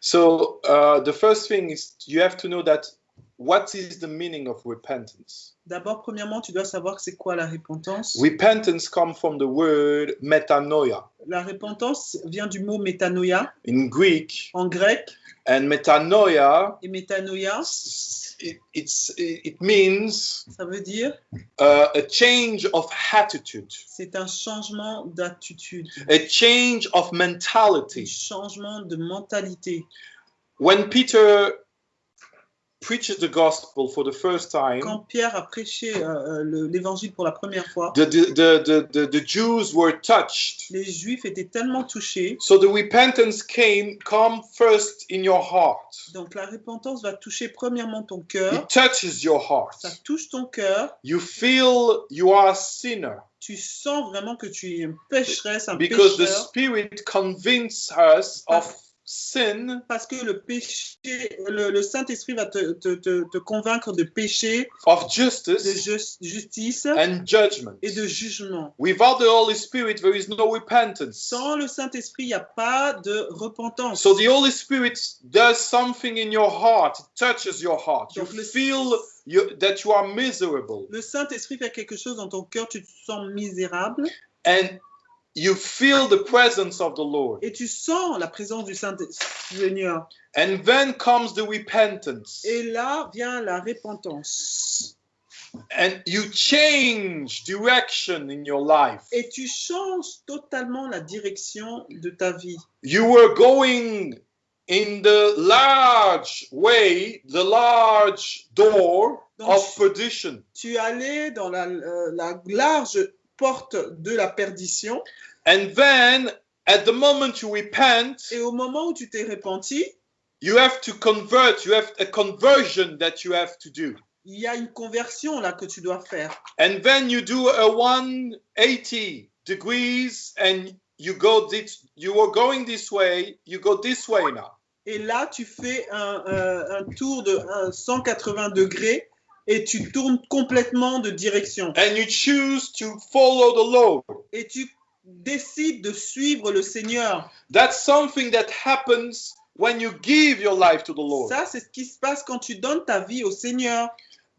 So uh, the first thing is you have to know that what is the meaning of repentance? D'abord, premièrement, tu dois savoir c'est quoi la repentance. Repentance comes from the word metanoia La repentance vient du mot métanoïa in Greek, en grec and metanoia et métanoïa, it, it's it means ça veut dire uh, a change of attitude, c'est un changement d'attitude, a change of un mentality. changement de mentalité. When Peter preaches the gospel for the first time, Quand Pierre a prêché euh, euh, le- l'évangile pour la première fois, the, the, the, the, the, the Jews were touched. les Juifs étaient tellement touchés. So the repentance came come first in your heart. Donc la repentance va toucher premièrement ton cœur. It touches your heart. Ça touche ton cœur. You feel you are a sinner Tu sens vraiment que tu es une pécheresse, un because the pécheur. Spirit convinces us of sin, Parce que le péché, le, le Saint-Esprit va te, te, te, te convaincre de péché, of de justice ju- justice and judgment. et de jugement. Without the Holy Spirit, there is no repentance. Sans le Saint-Esprit, il n'y a pas de repentance. So the Holy Spirit does something in your heart. It touches your heart. You Donc le- feel you, that you are miserable. Le Saint-Esprit fait quelque chose dans ton cœur, tu te sens misérable. And you feel the presence of the Lord. et tu sens la présence du Saint-Seigneur. And then comes the repentance. Et là vient la repentance. And you change direction in your life. Et tu changes totalement la direction de ta vie. You were going in the large way, the large door Donc, of perdition. tu allais dans la, euh, la large porte de la perdition And then at the moment you repent, et au moment où tu t'es repenti, you have to convert, you have a conversion that you have to do. il y a une conversion là que tu dois faire. And then you do a 180 degrees and you go this, you were going this way, you go this way now. Et là, tu fais un, un- un tour de un 180 degrés et tu tournes complètement de direction. And you choose to follow the Lord. Et tu décides de suivre le Seigneur. That's something that happens when you give your life to the Lord. Ça, c'est ce qui se passe quand tu donnes ta vie au Seigneur.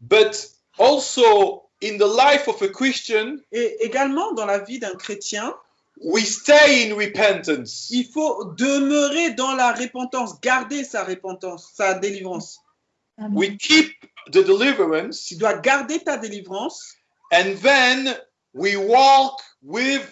But also in the life of a Christian, Et également dans la vie d'un chrétien, we stay in repentance. il faut demeurer dans la repentance, garder sa repentance, sa délivrance. Amen. We keep the deliverance Tu dois garder ta délivrance and then we walk with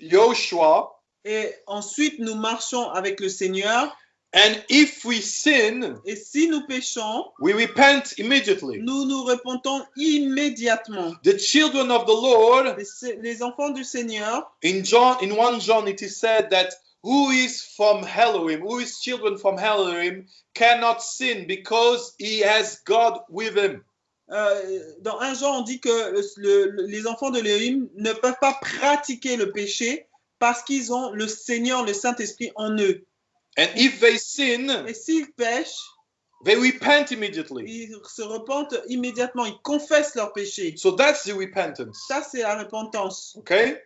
Joshua. et ensuite nous marchons avec le Seigneur. And if we sin, Et si nous péchons, we repent immediately. nous nous repentons immédiatement. The children of the Lord, Les, les enfants du Seigneur, in John, in 1 John, it is said that who is from Elohim, who is children from Elohim, cannot sin because he has God with him. euh, dans un Jean, on dit que le- le- les enfants de Léhim ne peuvent pas pratiquer le péché parce qu'ils ont le Seigneur, le Saint-Esprit en eux. And if they sin, Et s'ils pêchent, they repent immediately. ils se repentent immédiatement, ils confessent leurs péchés. So that's the repentance. Ça, c'est la repentance. Okay?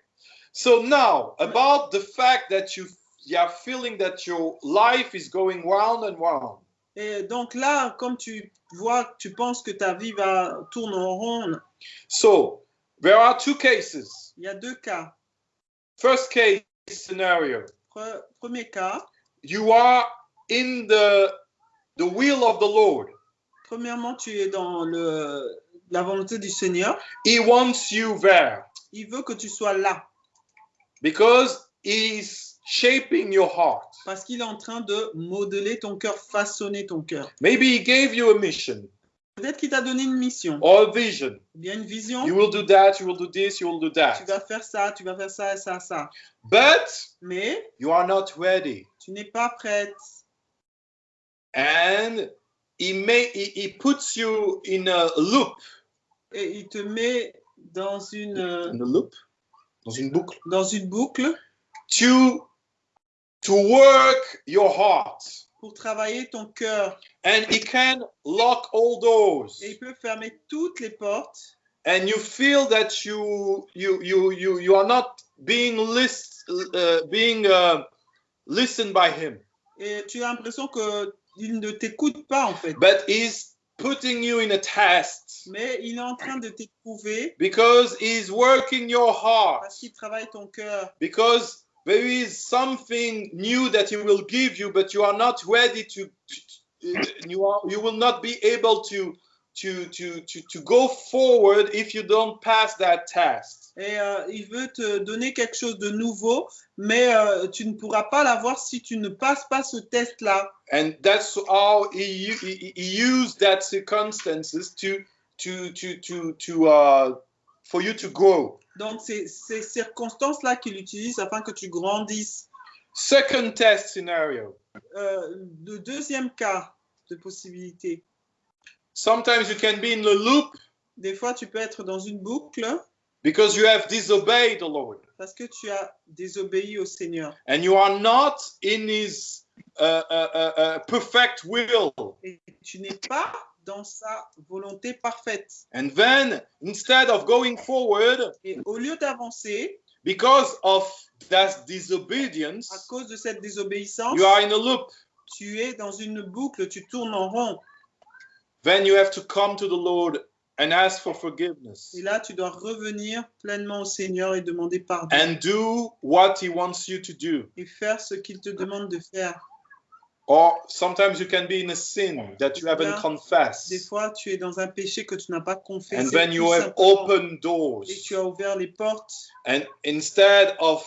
So now, about the fact that you, you are feeling that your life is going round and round. Et donc là, comme tu vois, tu penses que ta vie va tourner en rond, So there are two cases. il y a deux cas. First case scenario. Pre- premier cas, You are in the the will of the Lord. premièrement, tu es dans le, la volonté du Seigneur. He wants you there Il veut que tu sois là because he's shaping your heart. parce qu'il est en train de modeler ton cœur, façonner ton cœur. Maybe he gave you a mission Peut-être qu'il t'a donné une mission, or a vision. ou bien une vision. You will do that, you will do this, you will do Tu that. vas faire ça, tu vas faire ça, et ça, ça. But Mais you are not ready. tu n'es pas prête. And he may he, he puts you in a loop. Et il te met dans une, In a loop? Dans une boucle? dans une boucle To to work your heart. pour travailler ton cœur. And he can lock all doors. Et il peut fermer toutes les portes. and you feel that you you you you you are not being list uh, being uh, listened by him Et tu as l'impression qu'il ne t'écoute pas en fait. but he's putting you in a test Mais il est en train de t'éprouver because he's working your heart parce qu'il travaille ton cœur. because there is something new that he will give you but you are not ready to, you are you will not be able to to to to, to go forward if you don't pass that test Et euh, il veut te donner quelque chose de nouveau, mais euh, tu ne pourras pas l'avoir si tu ne passes pas ce test-là. and that's how he, he, he used that circumstances to to to to to uh for you to grow Donc, c'est ces circonstances-là qu'il utilise afin que tu grandisses. second test scenario Euh, le deuxième cas de possibilité, sometimes you can be in the loop des fois, tu peux être dans une boucle because you have disobeyed the lord parce que tu as désobéi au Seigneur. and you are not in his uh, uh, uh, uh, perfect will Et tu n'es pas dans sa volonté parfaite. and then instead of going forward Et au lieu d'avancer, because of that à disobedience cause de cette désobéissance, you are in a loop tu es dans une boucle, tu tournes en rond. then you have to come to the lord and ask for forgiveness Et là, tu dois revenir pleinement au Seigneur et demander pardon. and do what He wants you to do. Et faire ce qu'il te demande de faire. Or sometimes you can be in a sin that you haven't confessed. Des fois, tu es dans un péché que tu n'as pas confessé. and then you have opened doors. Et tu as ouvert les portes. And instead of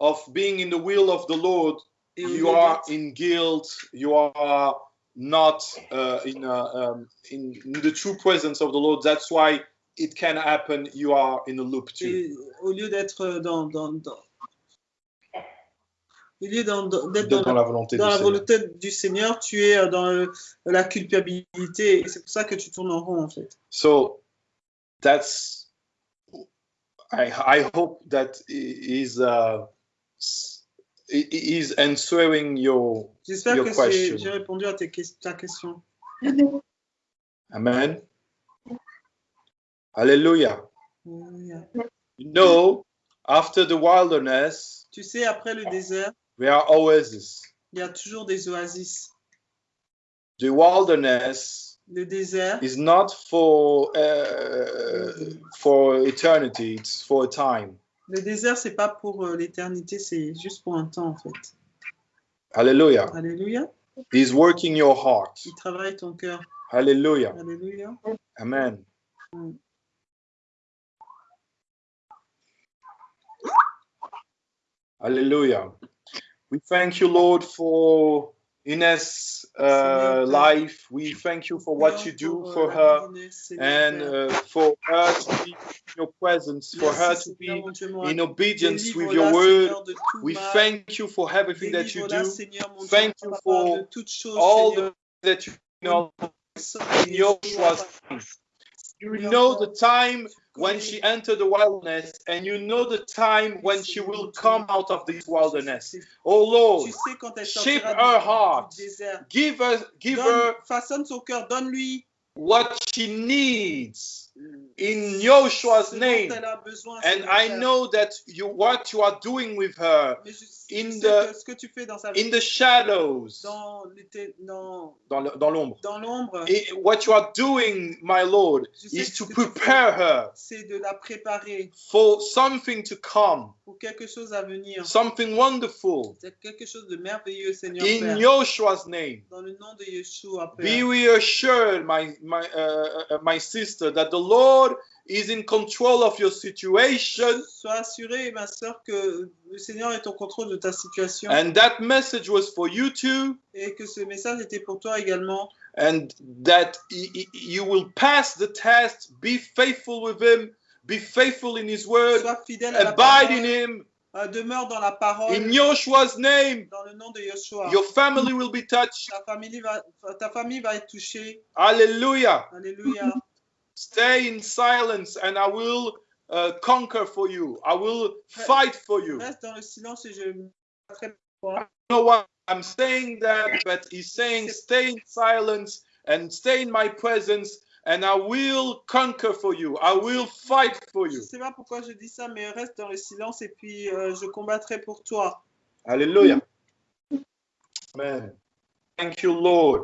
of being in the will of the Lord, Et you are in guilt. You are not uh, in, uh, um, in in the true presence of the Lord. That's why it can happen. You are in a loop too. et au lieu d'être dans, dans, dans- au lieu d'être dans, dans la volonté dans du la Seigneur. volonté du Seigneur, tu es euh, dans le- la culpabilité. Et c'est pour ça que tu tournes en rond, en fait. So that's I I hope that is uh, is answering your J'espère Your que j'ai répondu à tes ta question. Amen. Alléluia. You know, after the wilderness, Tu sais, après le désert, there are oases. il y a toujours des oasis. The wilderness Le désert, is not for uh, for eternity; it's for a time. le désert, c'est pas pour euh, l'éternité, c'est juste pour un temps, en fait. Hallelujah. Alléluia. He's working your heart. Il travaille ton cœur. Hallelujah. Alléluia. Amen. Mm. Hallelujah. We thank you, Lord, for Ines' uh, life. We thank you for what you do for her vie d'Inès, Seigneur and uh, for her to be in your presence, for her to be mon Dieu, mon in obedience with your word. Seigneur, de tout We thank you for everything that you do, Seigneur, mon Dieu, Thank you for all Seigneur. that you know. In your trust. You know the time when she entered the wilderness, and you know the time when she will come out of this wilderness. Oh Lord, Tu sais quand elle shape her heart. give her give her façonne son cœur, what she needs in Yoshua's ce dont name. elle a besoin. And Seigneur I Père. know that you what you are doing with her Mais je, je in sais the- que ce que tu fais dans sa vie, in the shadows, dans l'été- dans, dans le- dans l'ombre. dans l'ombre, I- What you are doing, my Lord, Je sais is que to ce que tu prepare her c'est de la préparer for something to come, pour quelque chose à venir. something wonderful. C'est quelque chose de merveilleux, Seigneur In Père. Yoshua's name. Dans le nom de Yeshua, Be Père. reassured, my my uh, uh, my sister, that the Lord is in control of your situation, Sois assurée, ma soeur, que le Seigneur est au contrôle de ta situation and that message was for you too, et que ce message était pour toi également. and that you will pass the test. Be faithful with Him. Be faithful in His word. Sois fidèle à la Abide in. Him. Euh, demeure dans la parole. In Yoshua's name, dans le nom de Yeshua. your family will be touched. Ta famille, va, ta famille va être touchée. Hallelujah. Alléluia. Stay in silence, and I will uh, conquer for you. I will fight for you. Reste dans le silence et je pour know what I'm saying that, but he's saying stay in silence and stay in my presence, and I will conquer for you. I will fight for Je you. ne sais pas pourquoi je dis ça, mais reste dans le silence et puis euh, je combattrai pour toi. Hallelujah. Amen. Thank you, Lord.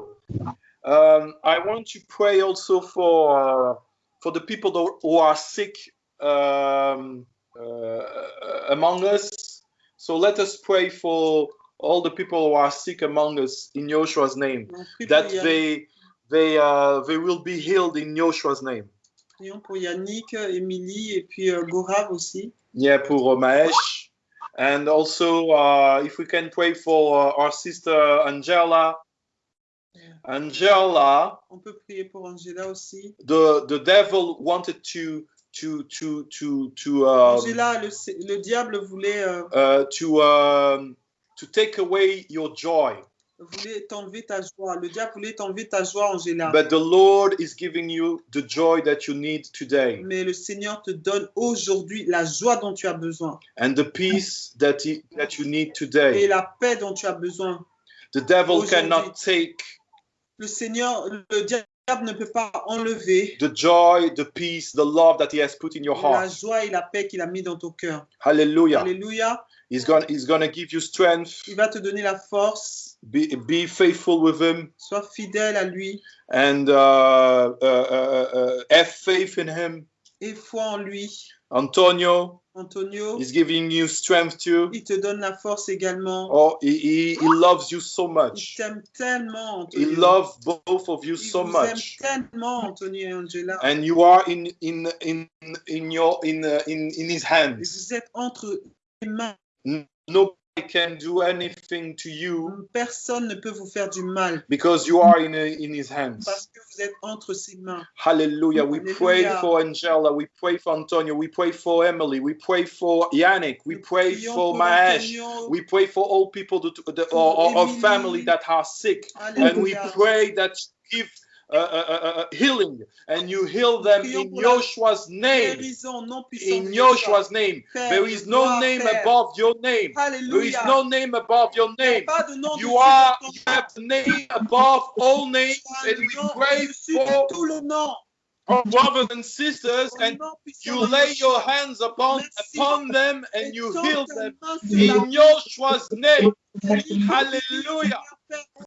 Um, I want to pray also for uh, for the people who are sick um, uh, among us. So let us pray for all the people who are sick among us in Joshua's name. On prie pour that they they uh, they will be healed in Joshua's name. prions pour Yannick, Émilie et puis euh, Gorav aussi. Yeah, pour Mahesh. And also, uh, if we can pray for uh, our sister Angela. Angela, On peut prier pour Angela aussi. the the devil wanted to to to to to um, Angela, le, le diable voulait, euh, uh, to um, to take away your joy, voulait t'enlever ta joie. Le diable voulait t'enlever ta joie, Angela. but the Lord is giving you the joy that you need today Mais le Seigneur te donne aujourd'hui la joie dont tu as besoin and the peace that he, that you need et today. la paix dont tu as besoin. The devil cannot take Le Seigneur, le diable ne peut pas enlever the joy, the peace, the love that He has put in your la heart. joie et la paix qu'il a mis dans ton cœur. Hallelujah. Alléluia. He's going He's going to give you strength. Il va te donner la force Be, be faithful with him Sois fidèle à lui and uh, uh, uh, uh, have faith in him. et foi en lui. Antonio Antonio, is giving you strength too. il te donne la force également. Oh, he, he, he loves you so Il much. t'aime tellement, He Antonio. loves both of you Il so vous much. aime tellement, Antonio et Angela. And you are in in in in your in uh, in in his Et hands. vous êtes entre les mains. Nobody can do anything to you Personne ne peut vous faire du mal because you are in in his hands. parce que vous êtes entre ses mains. Hallelujah. We pray for Angela. We pray for Antonio. We pray for Emily. We pray for Yannick. We Nous pray for Maesh. We pray for all people that, or family that are sick. And we pray that give uh, uh, uh, uh, healing and you heal them prions in pour la Joshua's name. Guérison non puissante In de Joshua's name. Père, There is no gloire, name Père. above your name. There is Alléluia. no name above your Il n'y a name. pas de nom You dessus are de ton you have the name above all names, nom. and we nom pray au-dessus for de tout le nom. our brothers and sisters, Au and nom puissant you de lay Jésus. your hands upon Merci. upon them and Et you tends heal ta them main sur la in Joshua's name. (laughs) vie. Hallelujah. Père,